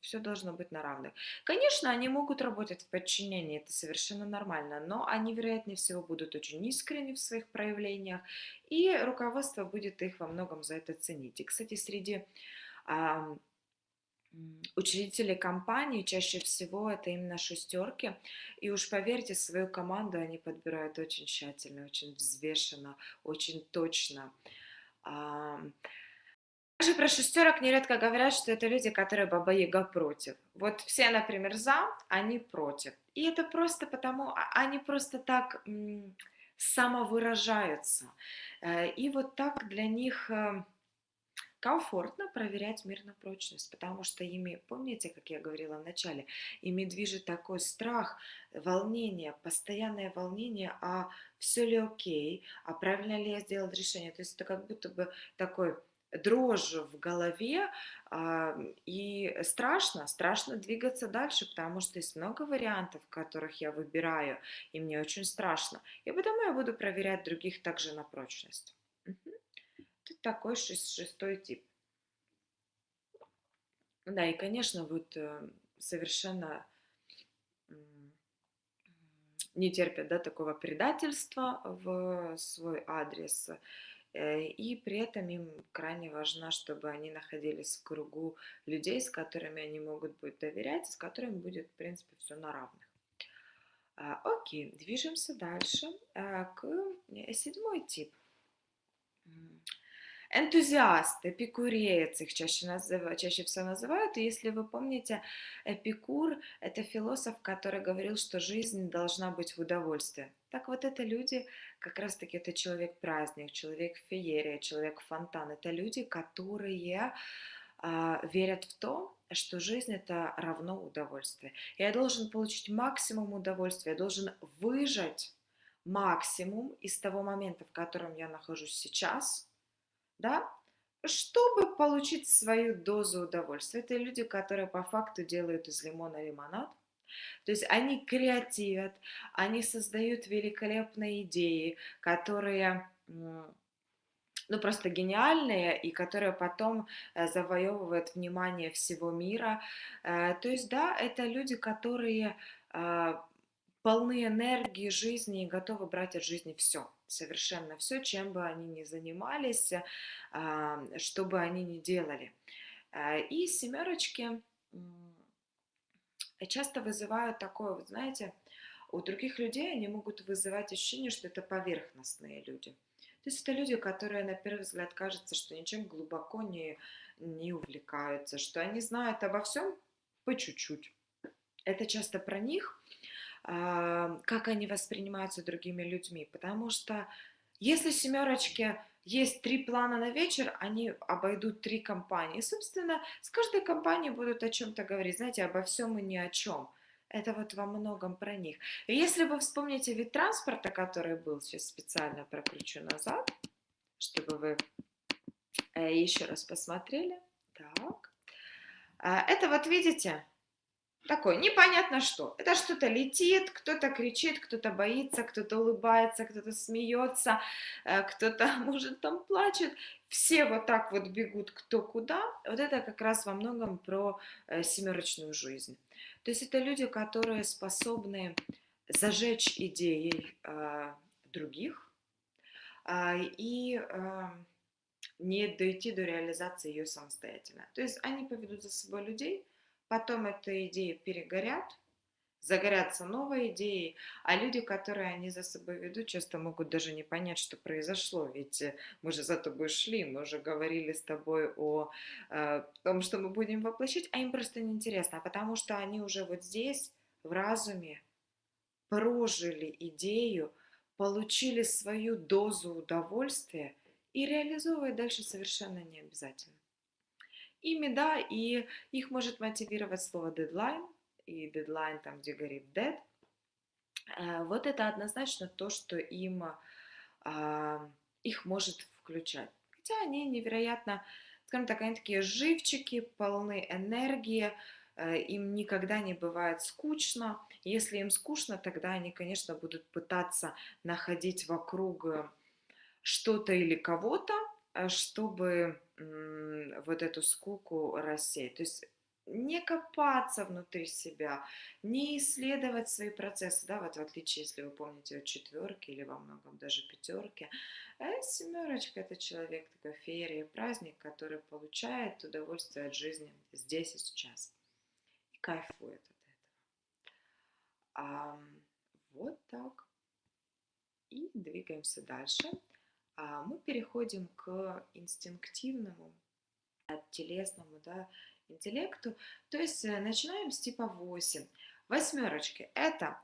все должно быть на равных. Конечно, они могут работать в подчинении, это совершенно нормально, но они, вероятнее всего, будут очень искренни в своих проявлениях, и руководство будет их во многом за это ценить. И, кстати, среди Учредители компании чаще всего это именно шестерки. И уж поверьте, свою команду они подбирают очень тщательно, очень взвешенно, очень точно. Также про шестерок нередко говорят, что это люди, которые Баба Яга против. Вот все, например, за, они против. И это просто потому, а, они просто так самовыражаются. Э, и вот так для них э, комфортно проверять мир на прочность, потому что ими, помните, как я говорила в начале, ими движет такой страх, волнение, постоянное волнение, а все ли окей, а правильно ли я сделал решение. То есть это как будто бы такой дрожь в голове, а, и страшно, страшно двигаться дальше, потому что есть много вариантов, которых я выбираю, и мне очень страшно. И потому я буду проверять других также на прочность. Такой шестой тип. Да, и, конечно, вот э, совершенно не терпят да, такого предательства в свой адрес. Э, и при этом им крайне важно, чтобы они находились в кругу людей, с которыми они могут быть доверять, с которыми будет, в принципе, все на равных. А, окей, движемся дальше а, к э, седьмой тип. Энтузиаст, эпикуреец их чаще, называют, чаще всего называют. И если вы помните, Эпикур – это философ, который говорил, что жизнь должна быть в удовольствии. Так вот это люди, как раз-таки это человек-праздник, человек-феерия, человек-фонтан. Это люди, которые э, верят в то, что жизнь это равно удовольствие. Я должен получить максимум удовольствия, я должен выжать максимум из того момента, в котором я нахожусь сейчас – да, чтобы получить свою дозу удовольствия. Это люди, которые по факту делают из лимона лимонад. То есть они креативят, они создают великолепные идеи, которые ну, просто гениальные, и которые потом э, завоевывают внимание всего мира. Э, то есть, да, это люди, которые а, полны энергии жизни и готовы брать от жизни все совершенно все, чем бы они ни занимались, а, что бы они ни делали. А, и семерочки часто вызывают такое, вот знаете, у других людей они могут вызывать ощущение, что это поверхностные люди. То есть это люди, которые на первый взгляд кажется, что ничем глубоко не, не увлекаются, что они знают обо всем по чуть-чуть. Это часто про них, как они воспринимаются другими людьми. Потому что если семерочки есть три плана на вечер, они обойдут три компании. Собственно, с каждой компанией будут о чем-то говорить, знаете, обо всем и ни о чем. Это вот во многом про них. И если вы вспомните вид транспорта, который был, сейчас специально прокручу назад, чтобы вы э, еще раз посмотрели. Так. А, это вот видите, такое непонятно что. Это что-то летит, кто-то кричит, кто-то боится, кто-то улыбается, кто-то смеется, э, кто-то, может, там плачет. Все вот так вот бегут кто куда. Вот это как раз во многом про э, семерочную жизнь. То есть это люди, которые способны зажечь идеи э, других э, и э, не дойти до реализации ее самостоятельно. То есть они поведут за собой людей, потом эта идея перегорят, загорятся новые идеи, а люди, которые они за собой ведут, часто могут даже не понять, что произошло, ведь э, мы же за тобой шли, мы уже говорили с тобой о, э, том, что мы будем воплощить, а им просто неинтересно, потому что они уже вот здесь, в разуме, прожили идею, получили свою дозу удовольствия и реализовывать дальше совершенно не обязательно. Ими, да, и их может мотивировать слово дедлайн, и дедлайн там, где горит dead. Э, вот это однозначно то, что им, а, их может включать. Хотя они невероятно, скажем так, они такие живчики, полны энергии, э, им никогда не бывает скучно. Если им скучно, тогда они, конечно, будут пытаться находить вокруг что-то или кого-то, э, чтобы вот эту скуку рассеять. То есть не копаться внутри себя, не исследовать свои процессы, да, вот в отличие, если вы помните, от четверки или во многом даже пятерки, а семерочка это человек такой феерия, праздник, который получает удовольствие от жизни здесь и сейчас и кайфует от этого. А, вот так. И двигаемся дальше. А мы переходим к инстинктивному, телесному, да, интеллекту. То есть э, начинаем с типа 8. Восьмерочки – это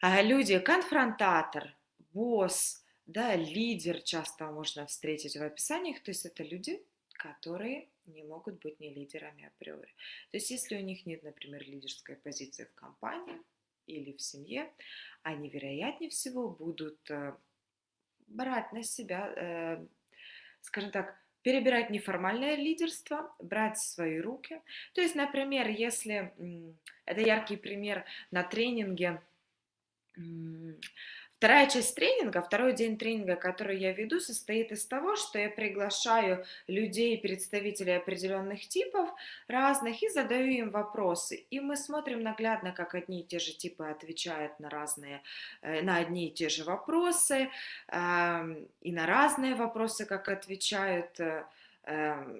а, люди конфронтатор, босс, да, лидер часто можно встретить в описаниях. То есть это люди, которые не могут быть не лидерами априори. То есть если у них нет, например, лидерской позиции в компании или в семье, они, вероятнее всего, будут э, брать на себя, э, скажем так, перебирать неформальное лидерство, брать в свои руки. То есть, например, если, это яркий пример на тренинге, Вторая часть тренинга, второй день тренинга, который я веду, состоит из того, что я приглашаю людей, представителей определенных типов разных и задаю им вопросы. И мы смотрим наглядно, как одни и те же типы отвечают на разные, э, на одни и те же вопросы, и на разные вопросы, как отвечают э, Эм,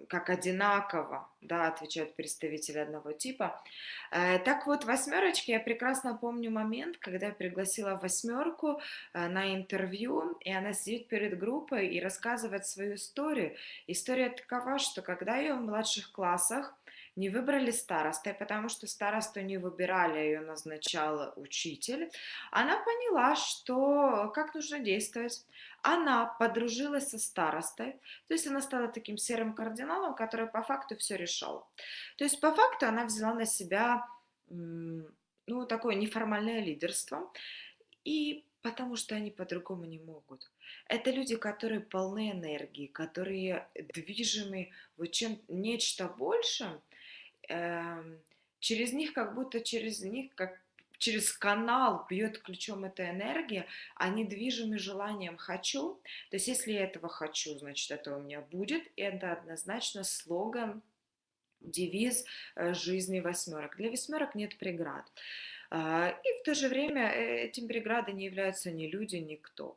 как одинаково, да, отвечают представители одного типа. Э, так вот, восьмерочки, я прекрасно помню момент, когда я пригласила восьмерку э, на интервью, и она сидит перед группой и рассказывает свою историю. История такова, что когда ее в младших классах не выбрали старостой, потому что старосту не выбирали, ее назначал учитель, она поняла, что как нужно действовать. Она подружилась со старостой, то есть она стала таким серым кардиналом, который по факту все решал. То есть по факту она взяла на себя ну, такое неформальное лидерство, и потому что они по-другому не могут. Это люди, которые полны энергии, которые движимы вот чем нечто большим, через них, как будто через них, как через канал бьет ключом эта энергия, они движимы желанием «хочу». То есть если я этого хочу, значит, это у меня будет. И это однозначно слоган, девиз э, жизни восьмерок. Для восьмерок нет преград. А, и в то же время э, этим преградой не являются ни люди, ни кто.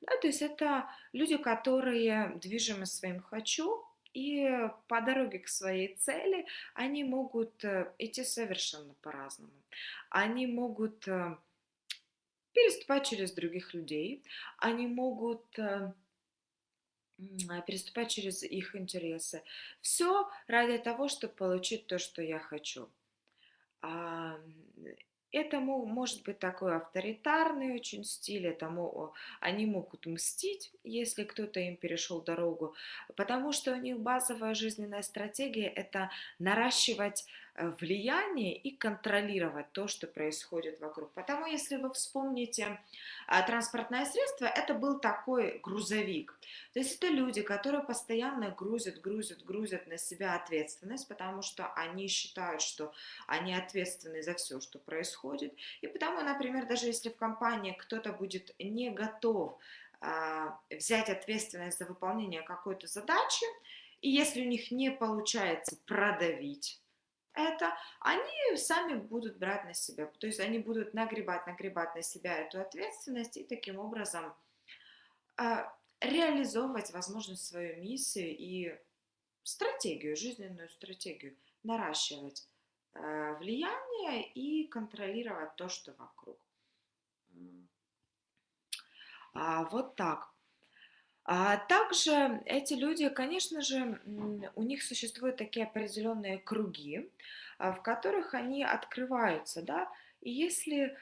Да, то есть это люди, которые движимы своим «хочу», и по дороге к своей цели они могут э, идти совершенно по-разному. Они могут э, переступать через других людей, они могут э, переступать через их интересы. Все ради того, чтобы получить то, что я хочу. Это может быть такой авторитарный очень стиль, это, они могут мстить, если кто-то им перешел дорогу, потому что у них базовая жизненная стратегия – это наращивать влияние и контролировать то, что происходит вокруг. Потому если вы вспомните а, транспортное средство, это был такой грузовик. То есть это люди, которые постоянно грузят, грузят, грузят на себя ответственность, потому что они считают, что они ответственны за все, что происходит. И потому, например, даже если в компании кто-то будет не готов а, взять ответственность за выполнение какой-то задачи, и если у них не получается продавить это, они сами будут брать на себя, то есть они будут нагребать, нагребать на себя эту ответственность и таким образом э, реализовывать, возможно, свою миссию и стратегию, жизненную стратегию, наращивать э, влияние и контролировать то, что вокруг. А, вот так. А также эти люди, конечно же, у них существуют такие определенные круги, а, в которых они открываются, да, и если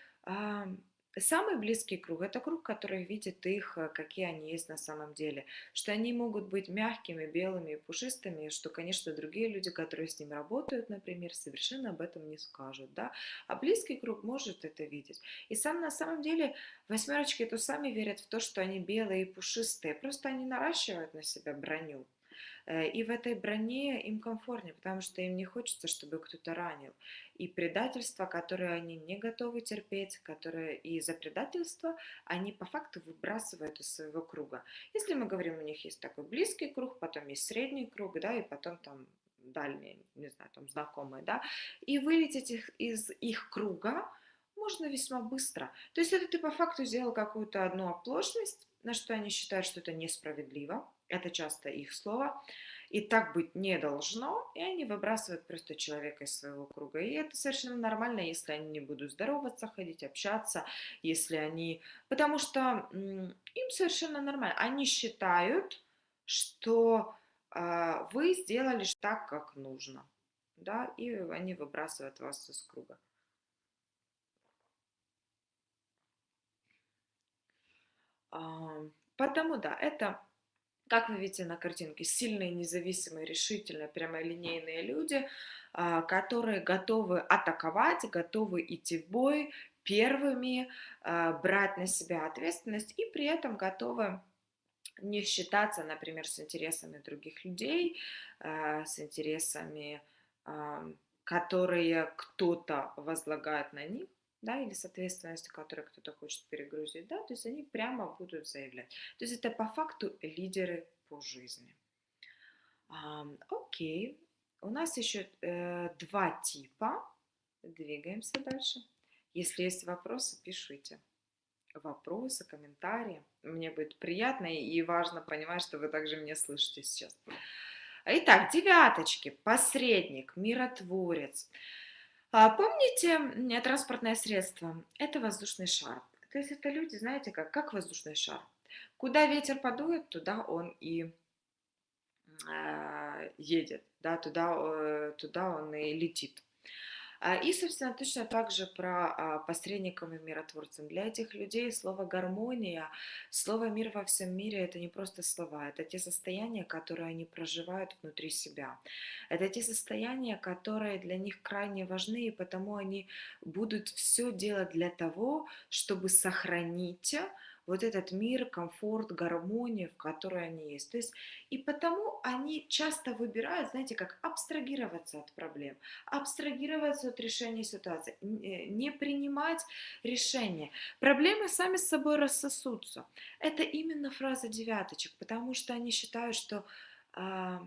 Самый близкий круг– это круг, который видит их, э, какие они есть на самом деле. Что они могут быть мягкими, белыми и пушистыми, что, конечно, другие люди, которые с ним работают, например, совершенно об этом не скажут. Да? А близкий круг может это видеть. И сам на самом деле восьмерочки то сами верят в то, что они белые и пушистые. Просто они наращивают на себя броню. Э, и в этой броне им комфортнее, потому что им не хочется, чтобы кто-то ранил. И предательство, которое они не готовы терпеть, которое и за предательство они по факту выбрасывают из своего круга. Если мы говорим, у них есть такой близкий круг, потом есть средний круг, да, и потом там дальние, не знаю, там знакомые, да, и вылететь их из их круга можно весьма быстро. То есть это ты по факту сделал какую-то одну оплошность, на что они считают, что это несправедливо, это часто их слово. И так быть не должно, и они выбрасывают просто человека из своего круга. И это совершенно нормально, если они не будут здороваться, ходить, общаться, если они... Потому что им совершенно нормально. Они считают, что э, вы сделали так, как нужно. Да, и они выбрасывают вас из круга. Потому да, это как вы видите на картинке, сильные, независимые, решительные, прямолинейные люди, а, которые готовы атаковать, готовы идти в бой первыми, а, брать на себя ответственность и при этом готовы не считаться, например, с интересами других людей, а, с интересами, которые кто-то возлагает на них, да, или с ответственностью, которую кто-то хочет перегрузить, да, то есть они прямо будут заявлять. То есть это по факту лидеры по жизни. А, окей, у нас еще э, два типа. Двигаемся дальше. Если есть вопросы, пишите. Вопросы, комментарии. Мне будет приятно и важно понимать, что вы также меня слышите сейчас. Итак, девяточки. Посредник, миротворец. А, помните транспортное средство? Это воздушный шар. То есть это люди, знаете, как, как воздушный шар. Куда ветер подует, туда он и э, едет, да, туда, э, туда он и летит. А, и, собственно, точно так же про а, посредников и миротворцев. Для этих людей слово «гармония», слово «мир во всем мире» – это не просто слова, это те состояния, которые они проживают внутри себя. Это те состояния, которые для них крайне важны, и потому они будут все делать для того, чтобы сохранить вот этот мир, комфорт, гармония, в которой они есть. То есть и потому они часто выбирают, знаете, как абстрагироваться от проблем, абстрагироваться от решения ситуации, э, не принимать решения. Проблемы сами с собой рассосутся. Это именно фраза девяточек, потому что они считают, что а,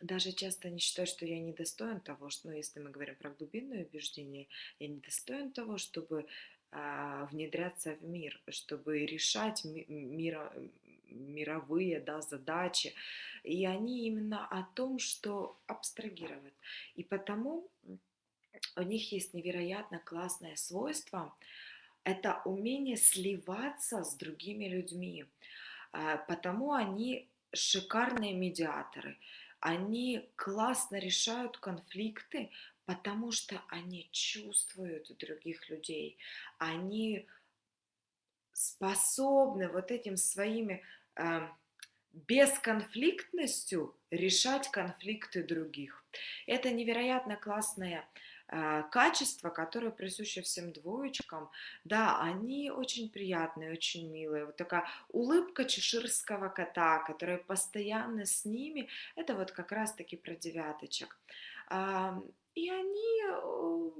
даже часто они считают, что я недостоин того, что, ну, если мы говорим про глубинное убеждение, я недостоин того, чтобы внедряться в мир, чтобы решать мира, мировые да, задачи. И они именно о том, что абстрагировать. И потому у них есть невероятно классное свойство. Это умение сливаться с другими людьми. А, потому они шикарные медиаторы. Они классно решают конфликты, потому что они чувствуют других людей, они способны вот этим своими э, бесконфликтностью решать конфликты других. Это невероятно классное э, качество, которое присуще всем двоечкам. Да, они очень приятные, очень милые. Вот такая улыбка чеширского кота, которая постоянно с ними, это вот как раз-таки про девяточек. И они э,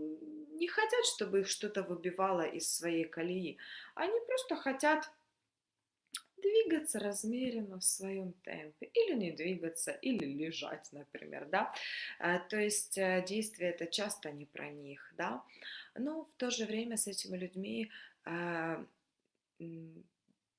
не хотят, чтобы их что-то выбивало из своей колеи. Они просто хотят двигаться размеренно в своем темпе, или не двигаться, или лежать, например, да, э, то есть э, действие это часто не про них, да, но в то же время с этими людьми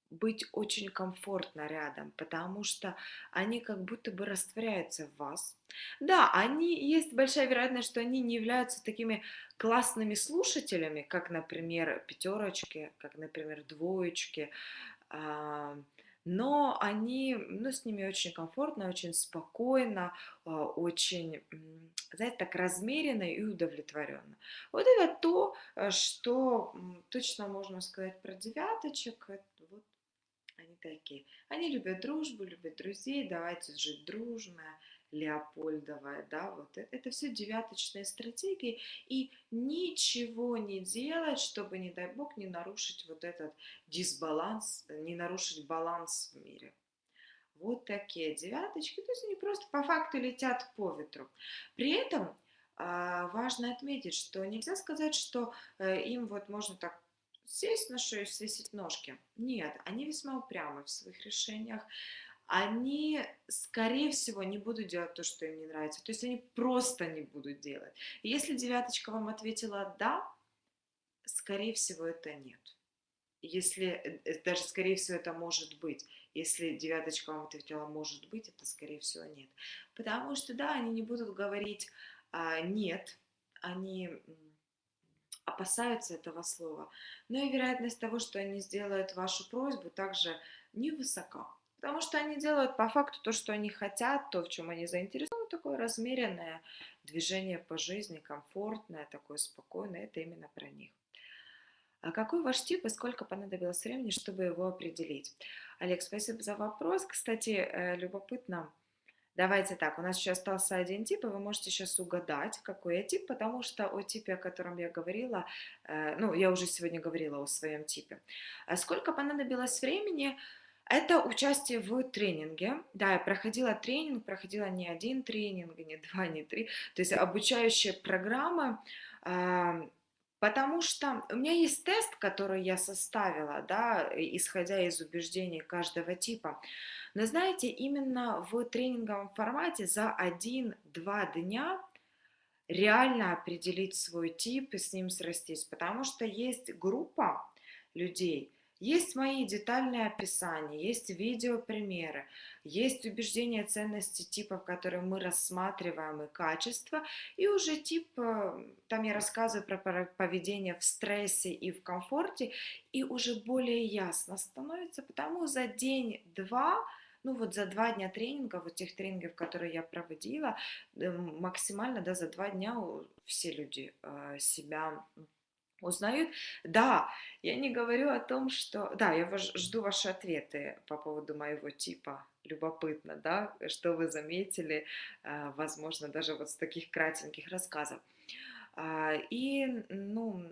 быть очень комфортно рядом, потому что они как будто бы растворяются в вас. Да, они, есть большая вероятность, что они не являются такими классными слушателями, как, например, пятерочки, как, например, двоечки, а, но они, ну, с ними очень комфортно, очень спокойно, а, очень, знаете, так размеренно и удовлетворенно. Вот это то, э, что точно можно сказать про девяточек. Вот они такие. Они любят дружбу, любят друзей, давайте жить дружно, Леопольдовая, да, вот это, это все девяточные стратегии, и ничего не делать, чтобы, не дай бог, не нарушить вот этот дисбаланс, не нарушить баланс в мире. Вот такие девяточки, то есть они просто по факту летят по ветру. При этом а, важно отметить, что нельзя сказать, что э, им вот можно так сесть на шею, свесить ножки. Нет, они весьма упрямы в своих решениях они, скорее всего, не будут делать то, что им не нравится. То есть они просто не будут делать. И если девяточка вам ответила «да», скорее всего, это нет. Если, э, э, даже скорее всего, это может быть. Если девяточка вам ответила «может быть», это скорее всего нет. Потому что, да, они не будут говорить а, «нет», они опасаются этого слова. Но и вероятность того, что они сделают вашу просьбу, также невысока. Потому что они делают по факту то, что они хотят, то, в чем они заинтересованы, такое размеренное движение по жизни, комфортное, такое спокойное, это именно про них. А какой ваш тип и сколько понадобилось времени, чтобы его определить? Олег, спасибо за вопрос. Кстати, э, любопытно. Давайте так, у нас еще остался один тип, и вы можете сейчас угадать, какой я тип, потому что о типе, о котором я говорила, э, ну, я уже сегодня говорила о своем типе. А сколько понадобилось времени? Это участие в тренинге. Да, я проходила тренинг, проходила не один тренинг, не два, не три. То есть обучающие программы, потому что у меня есть тест, который я составила, да, исходя из убеждений каждого типа. Но знаете, именно в тренинговом формате за один-два дня реально определить свой тип и с ним срастись, потому что есть группа людей, есть мои детальные описания, есть видеопримеры, есть убеждения ценности типов, которые мы рассматриваем, и качество, и уже тип, э, там я рассказываю про поведение в стрессе и в комфорте, и уже более ясно становится, потому за день-два, ну вот за два дня тренинга, вот тех тренингов, которые я проводила, э, максимально, да, за два дня все люди э, себя узнают. Да, я не говорю о том, что... Да, я жду ваши ответы по поводу моего типа. Любопытно, да, что вы заметили, а, возможно, даже вот с таких кратеньких рассказов. А, и, ну,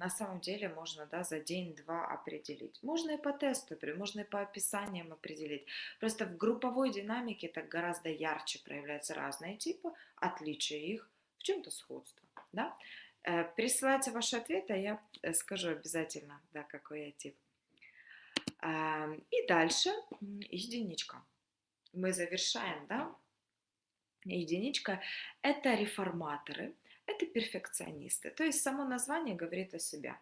на самом деле можно, да, за день-два определить. Можно и по тесту, можно и по описаниям определить. Просто в групповой динамике так гораздо ярче проявляются разные типы, отличия их, в чем-то сходство, да. Э, присылайте ваши ответы, а я э, скажу обязательно, да, какой я тип. И дальше единичка. Мы завершаем, да? Единичка – это реформаторы, это перфекционисты. То есть само название говорит о себе.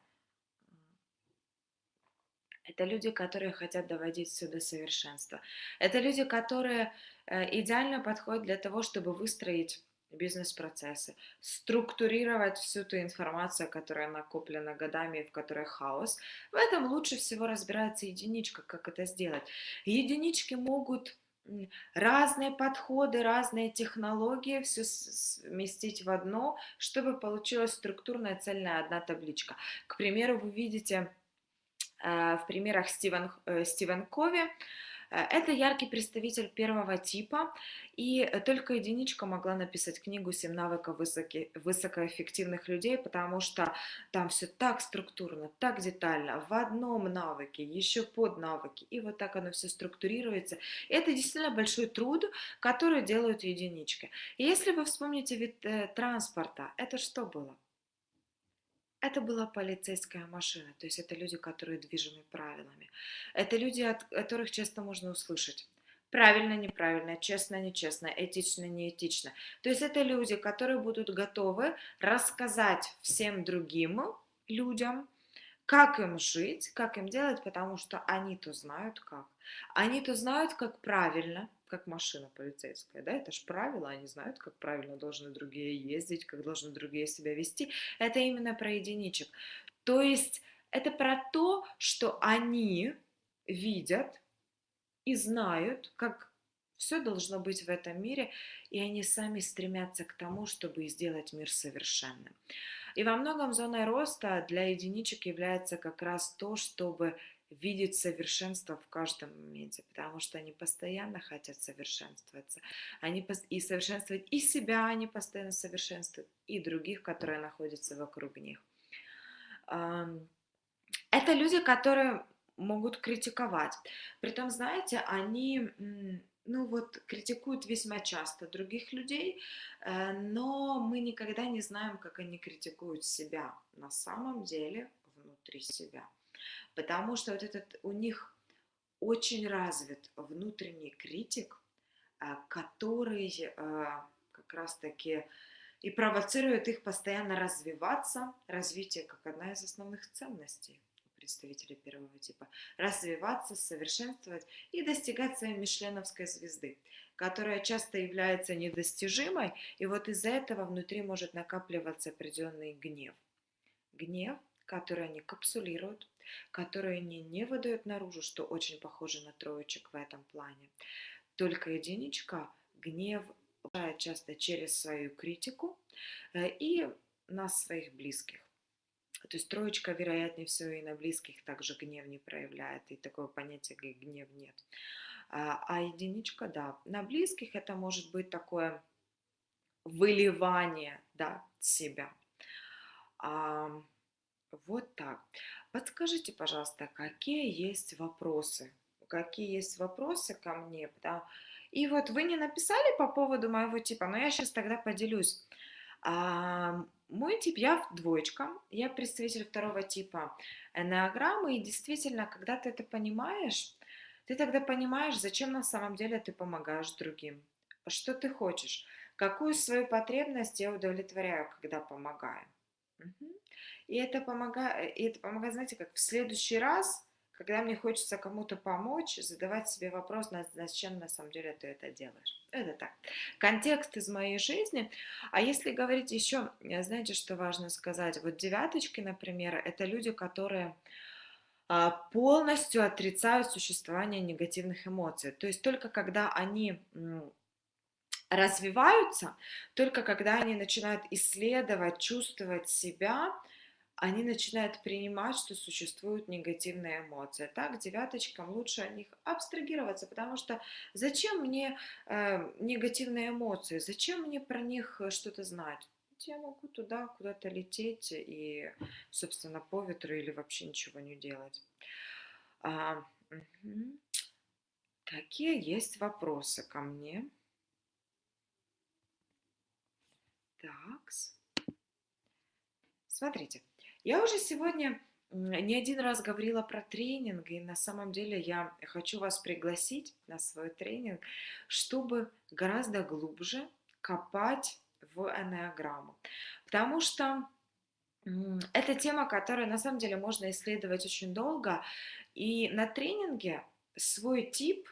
Это люди, которые хотят доводить все до совершенства. Это люди, которые э, идеально подходят для того, чтобы выстроить бизнес-процессы, структурировать всю ту информацию, которая накоплена годами, в которой хаос. В этом лучше всего разбирается единичка, как это сделать. Единички могут разные подходы, разные технологии все вместить в одно, чтобы получилась структурная цельная одна табличка. К примеру, вы видите э, в примерах Стивен, э, Стивен Кови, это яркий представитель первого типа, и э, только единичка могла написать книгу «Семь навыков высоки, высокоэффективных людей», потому что там все так структурно, так детально, в одном навыке, еще под навыки, и вот так оно все структурируется. Это действительно большой труд, который делают единички. И если вы вспомните вид э, транспорта, это что было? Это была полицейская машина, то есть это люди, которые движимы правилами. Это люди, от которых часто можно услышать. Правильно, неправильно, честно, нечестно, этично, неэтично. То есть это люди, которые будут готовы рассказать всем другим людям, как им жить, как им делать, потому что они-то знают как. Они-то знают, как правильно, как машина полицейская, да, это же правила, они знают, как правильно должны другие ездить, как должны другие себя вести. Это именно про единичек. То есть это про то, что они видят, и знают, как все должно быть в этом мире, и они сами стремятся к тому, чтобы сделать мир совершенным. И во многом зоной роста для единичек является как раз то, чтобы видеть совершенство в каждом моменте, потому что они постоянно хотят совершенствоваться. Они и совершенствовать и себя они постоянно совершенствуют, и других, которые находятся вокруг них. Это люди, которые могут критиковать. Притом, знаете, они ну вот, критикуют весьма часто других людей, э, но мы никогда не знаем, как они критикуют себя на самом деле внутри себя. Потому что вот этот у них очень развит внутренний критик, э, который э, как раз-таки и провоцирует их постоянно развиваться, развитие как одна из основных ценностей представителей первого типа, развиваться, совершенствовать и достигать своей мишленовской звезды, которая часто является недостижимой, и вот из-за этого внутри может накапливаться определенный гнев. Гнев, который они капсулируют, который они не выдают наружу, что очень похоже на троечек в этом плане. Только единичка гнев часто через свою критику э, и на своих близких. То есть троечка, вероятнее всего, и на близких также гнев не проявляет, и такого понятия, как гнев, нет. А, а единичка, да, на близких это может быть такое выливание, да, себя. Вот так. Подскажите, пожалуйста, какие есть вопросы? Какие есть вопросы ко мне? Да? И вот вы не написали по поводу моего типа, но я сейчас тогда поделюсь. А, мой тип, я двоечка, я представитель второго типа энеограммы, и действительно, когда ты это понимаешь, ты тогда понимаешь, зачем на самом деле ты помогаешь другим, что ты хочешь, какую свою потребность я удовлетворяю, когда помогаю. И это помогает, и это помогает, знаете, как в следующий раз когда мне хочется кому-то помочь, задавать себе вопрос, зачем на самом деле ты это делаешь. Это так. Контекст из моей жизни. А если говорить еще, э, знаете, что важно сказать? Вот девяточки, например, это люди, которые а, полностью отрицают существование негативных эмоций. То есть только когда они развиваются, только когда они начинают исследовать, чувствовать себя, они начинают принимать, что существуют негативные эмоции. Так, девяточкам лучше от них абстрагироваться, потому что зачем мне э, негативные эмоции, зачем мне про них э, что-то знать? Я могу туда куда-то лететь и, собственно, по ветру или вообще ничего не делать. А, угу. Какие есть вопросы ко мне? Так. Смотрите. Я уже сегодня не один раз говорила про тренинг, и на самом деле я хочу вас пригласить на свой тренинг, чтобы гораздо глубже копать в энеограмму. Потому что это тема, которую на самом деле можно исследовать очень долго, и на тренинге свой тип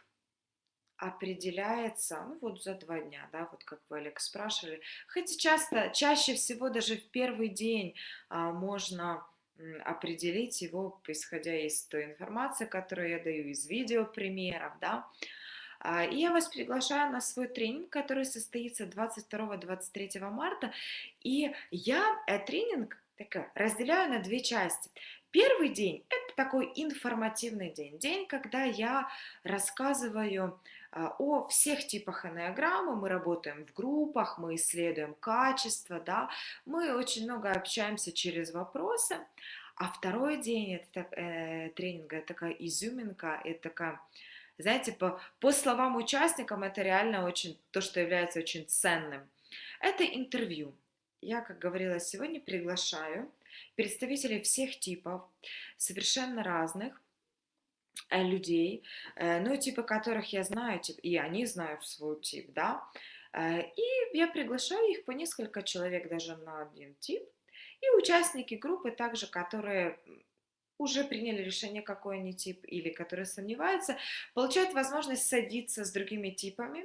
определяется, ну вот за два дня, да, вот как вы, Олег, спрашивали. Хотя часто, чаще всего даже в первый день а, можно определить его, исходя из той информации, которую я даю, из видео примеров, да. А, и я вас приглашаю на свой тренинг, который состоится 22-23 марта. И я э, тренинг так, разделяю на две части. Первый день – это такой информативный день, день, когда я рассказываю о всех типах энеограммы, мы работаем в группах, мы исследуем качество, да, мы очень много общаемся через вопросы, а второй день это, э, тренинга, это такая изюминка, это такая, знаете, по, по словам участникам, это реально очень, то, что является очень ценным. Это интервью. Я, как говорила сегодня, приглашаю представителей всех типов, совершенно разных, людей, э, ну, типа которых я знаю, типа, и они знают свой тип, да, э, и я приглашаю их по несколько человек даже на один тип, и участники группы также, которые уже приняли решение, какой они тип, или которые сомневаются, получают возможность садиться с другими типами,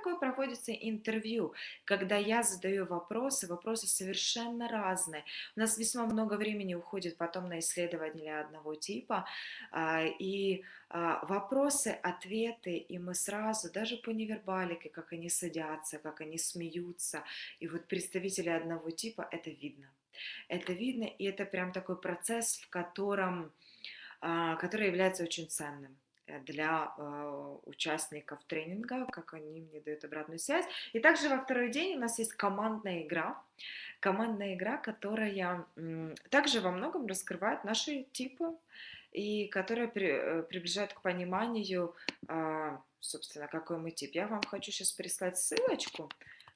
такое проводится интервью, когда я задаю вопросы, вопросы совершенно разные. У нас весьма много времени уходит потом на исследование одного типа, а, и а, вопросы, ответы, и мы сразу, даже по невербалике, как они садятся, как они смеются, и вот представители одного типа, это видно. Это видно, и это прям такой процесс, в котором, а, который является очень ценным для э, участников тренинга, как они мне дают обратную связь. И также во второй день у нас есть командная игра. Командная игра, которая также во многом раскрывает наши типы и которая при, э, приближает к пониманию, а, собственно, какой мы тип. Я вам хочу сейчас прислать ссылочку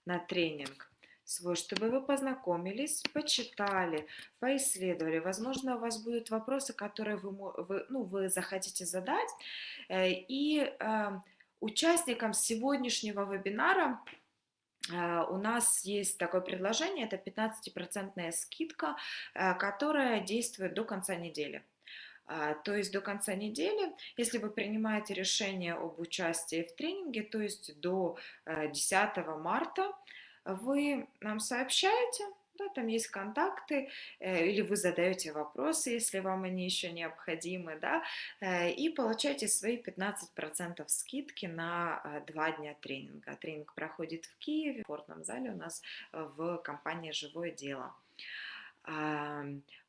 на тренинг свой, чтобы вы познакомились, почитали, поисследовали. Возможно, у вас будут вопросы, которые вы, вы, ну, вы захотите задать. Э, и э, участникам сегодняшнего вебинара у нас есть такое предложение, это 15% скидка, которая действует до конца недели. То есть до конца недели, если вы принимаете решение об участии в тренинге, то есть до 10 э, марта, вы нам сообщаете, да, там есть контакты, э, или вы задаете вопросы, если вам они еще необходимы, да, э, и получаете свои 15% скидки на два дня тренинга. Тренинг проходит в Киеве, в спортном зале у нас в компании «Живое дело».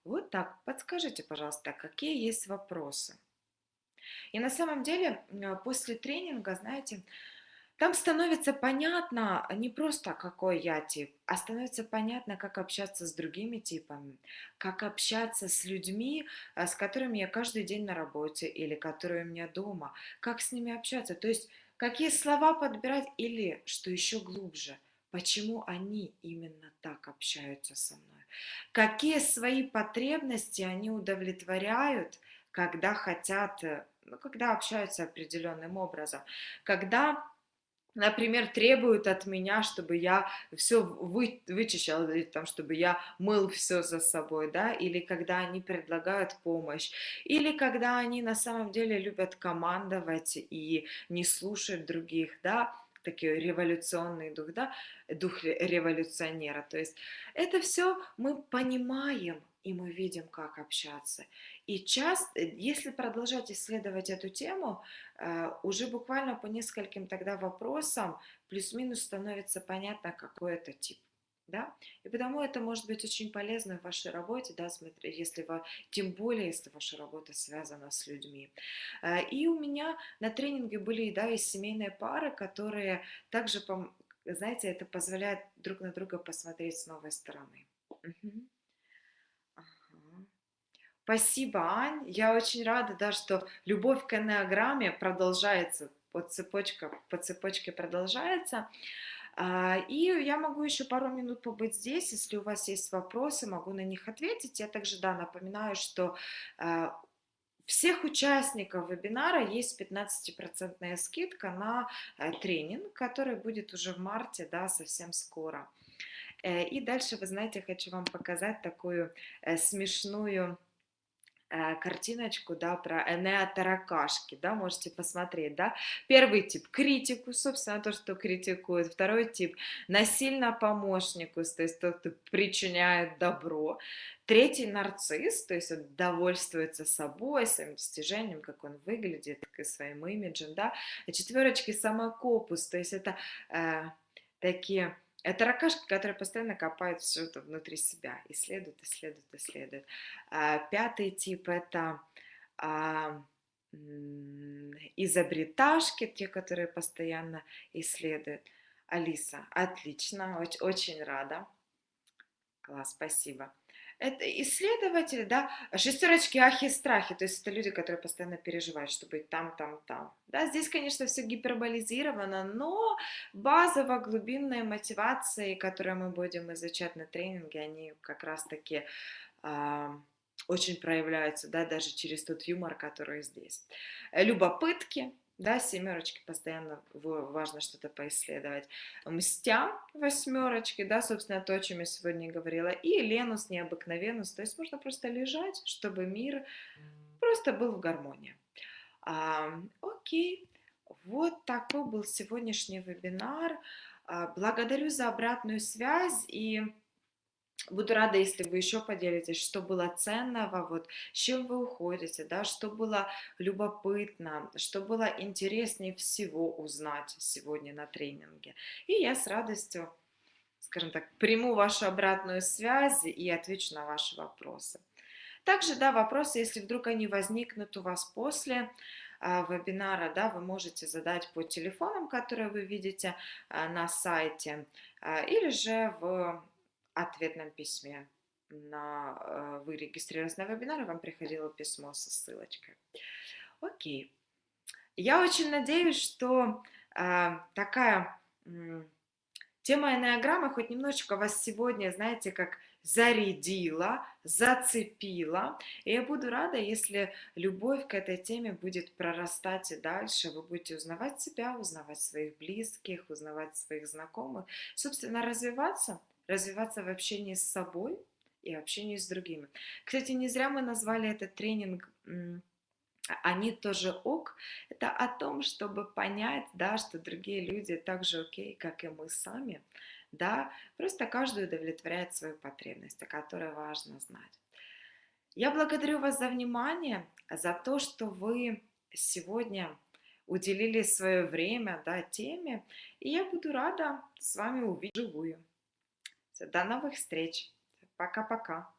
Вот так. Подскажите, пожалуйста, какие есть вопросы? И на самом деле после тренинга, знаете, там становится понятно не просто, какой я тип, а становится понятно, как общаться с другими типами, как общаться с людьми, а, с которыми я каждый день на работе или которые у меня дома, как с ними общаться, то есть какие слова подбирать или, что еще глубже, почему они именно так общаются со мной. Какие свои потребности они удовлетворяют, когда хотят, э, ну, когда общаются определенным образом, когда например, требуют от меня, чтобы я все вы, вычищал, там, чтобы я мыл все за собой, да, или когда они предлагают помощь, или когда они на самом деле любят командовать и не слушать других, да, такой революционный дух, да, дух революционера. То есть это все мы понимаем, и мы видим, как общаться. И часто, если продолжать исследовать эту тему, э, уже буквально по нескольким тогда вопросам плюс-минус становится понятно, какой это тип да, и потому это может быть очень полезно в вашей работе, да, смотри, если вы, тем более, если ваша работа связана с людьми. Э, и у меня на тренинге были, да, и семейные пары, которые также, знаете, это позволяет друг на друга посмотреть с новой стороны. Угу. Спасибо, Ань. Я очень рада, да, что любовь к энеограмме продолжается, по цепочке, по цепочке продолжается. А, и я могу еще пару минут побыть здесь, если у вас есть вопросы, могу на них ответить. Я также, да, напоминаю, что а, всех участников вебинара есть 15% скидка на э, тренинг, который будет уже в марте, да, совсем скоро. Э, и дальше, вы знаете, хочу вам показать такую э, смешную картиночку, да, про энеотаракашки, да, можете посмотреть, да. Первый тип – критику, собственно, то, что критикует. Второй тип – насильно помощнику, то есть тот, кто причиняет добро. Третий – нарцисс, то есть он довольствуется собой, своим достижением, как он выглядит, своим имиджем, да. И четверочки – самокопус, то есть это э, такие это ракашки, которые постоянно копают все это внутри себя, исследуют, исследуют, исследуют. А, пятый тип – это а, изобреташки, те, которые постоянно исследуют. Алиса, отлично, очень, очень рада. Класс, спасибо это исследователи, да, шестерочки, ахи, страхи, то есть это люди, которые постоянно переживают, чтобы быть там, там, там. Да, здесь, конечно, все гиперболизировано, но базово глубинные мотивации, которые мы будем изучать на тренинге, они как раз-таки э, очень проявляются, да, даже через тот юмор, который здесь. Любопытки, да, семерочки постоянно важно что-то поисследовать. Мстя восьмерочки, да, собственно, то, о чем я сегодня говорила. И Ленус, необыкновенус, то есть можно просто лежать, чтобы мир просто был в гармонии. А, окей, Вот такой был сегодняшний вебинар. А, благодарю за обратную связь и буду рада, если вы еще поделитесь, что было ценного, вот, с чем вы уходите, да, что было любопытно, что было интереснее всего узнать сегодня на тренинге. И я с радостью, скажем так, приму вашу обратную связь и отвечу на ваши вопросы. Также, да, вопросы, если вдруг они возникнут у вас после а, вебинара, да, вы можете задать по телефонам, которые вы видите а, на сайте, а, или же в ответном письме. На, вы регистрировались на вебинар, вам приходило письмо со ссылочкой. Окей. Я очень надеюсь, что такая тема энеограммы хоть немножечко вас сегодня, знаете, как зарядила, зацепила. И я буду рада, если любовь к этой теме будет прорастать и дальше. Вы будете узнавать себя, узнавать своих близких, узнавать своих знакомых. Собственно, развиваться, развиваться в общении с собой и общении с другими. Кстати, не зря мы назвали этот тренинг они тоже ок, это о том, чтобы понять, да, что другие люди так же окей, как и мы сами, да, просто каждый удовлетворяет свою потребность, о которой важно знать. Я благодарю вас за внимание, за то, что вы сегодня уделили свое время да, теме, и я буду рада с вами увидеть живую. До новых встреч. Пока-пока.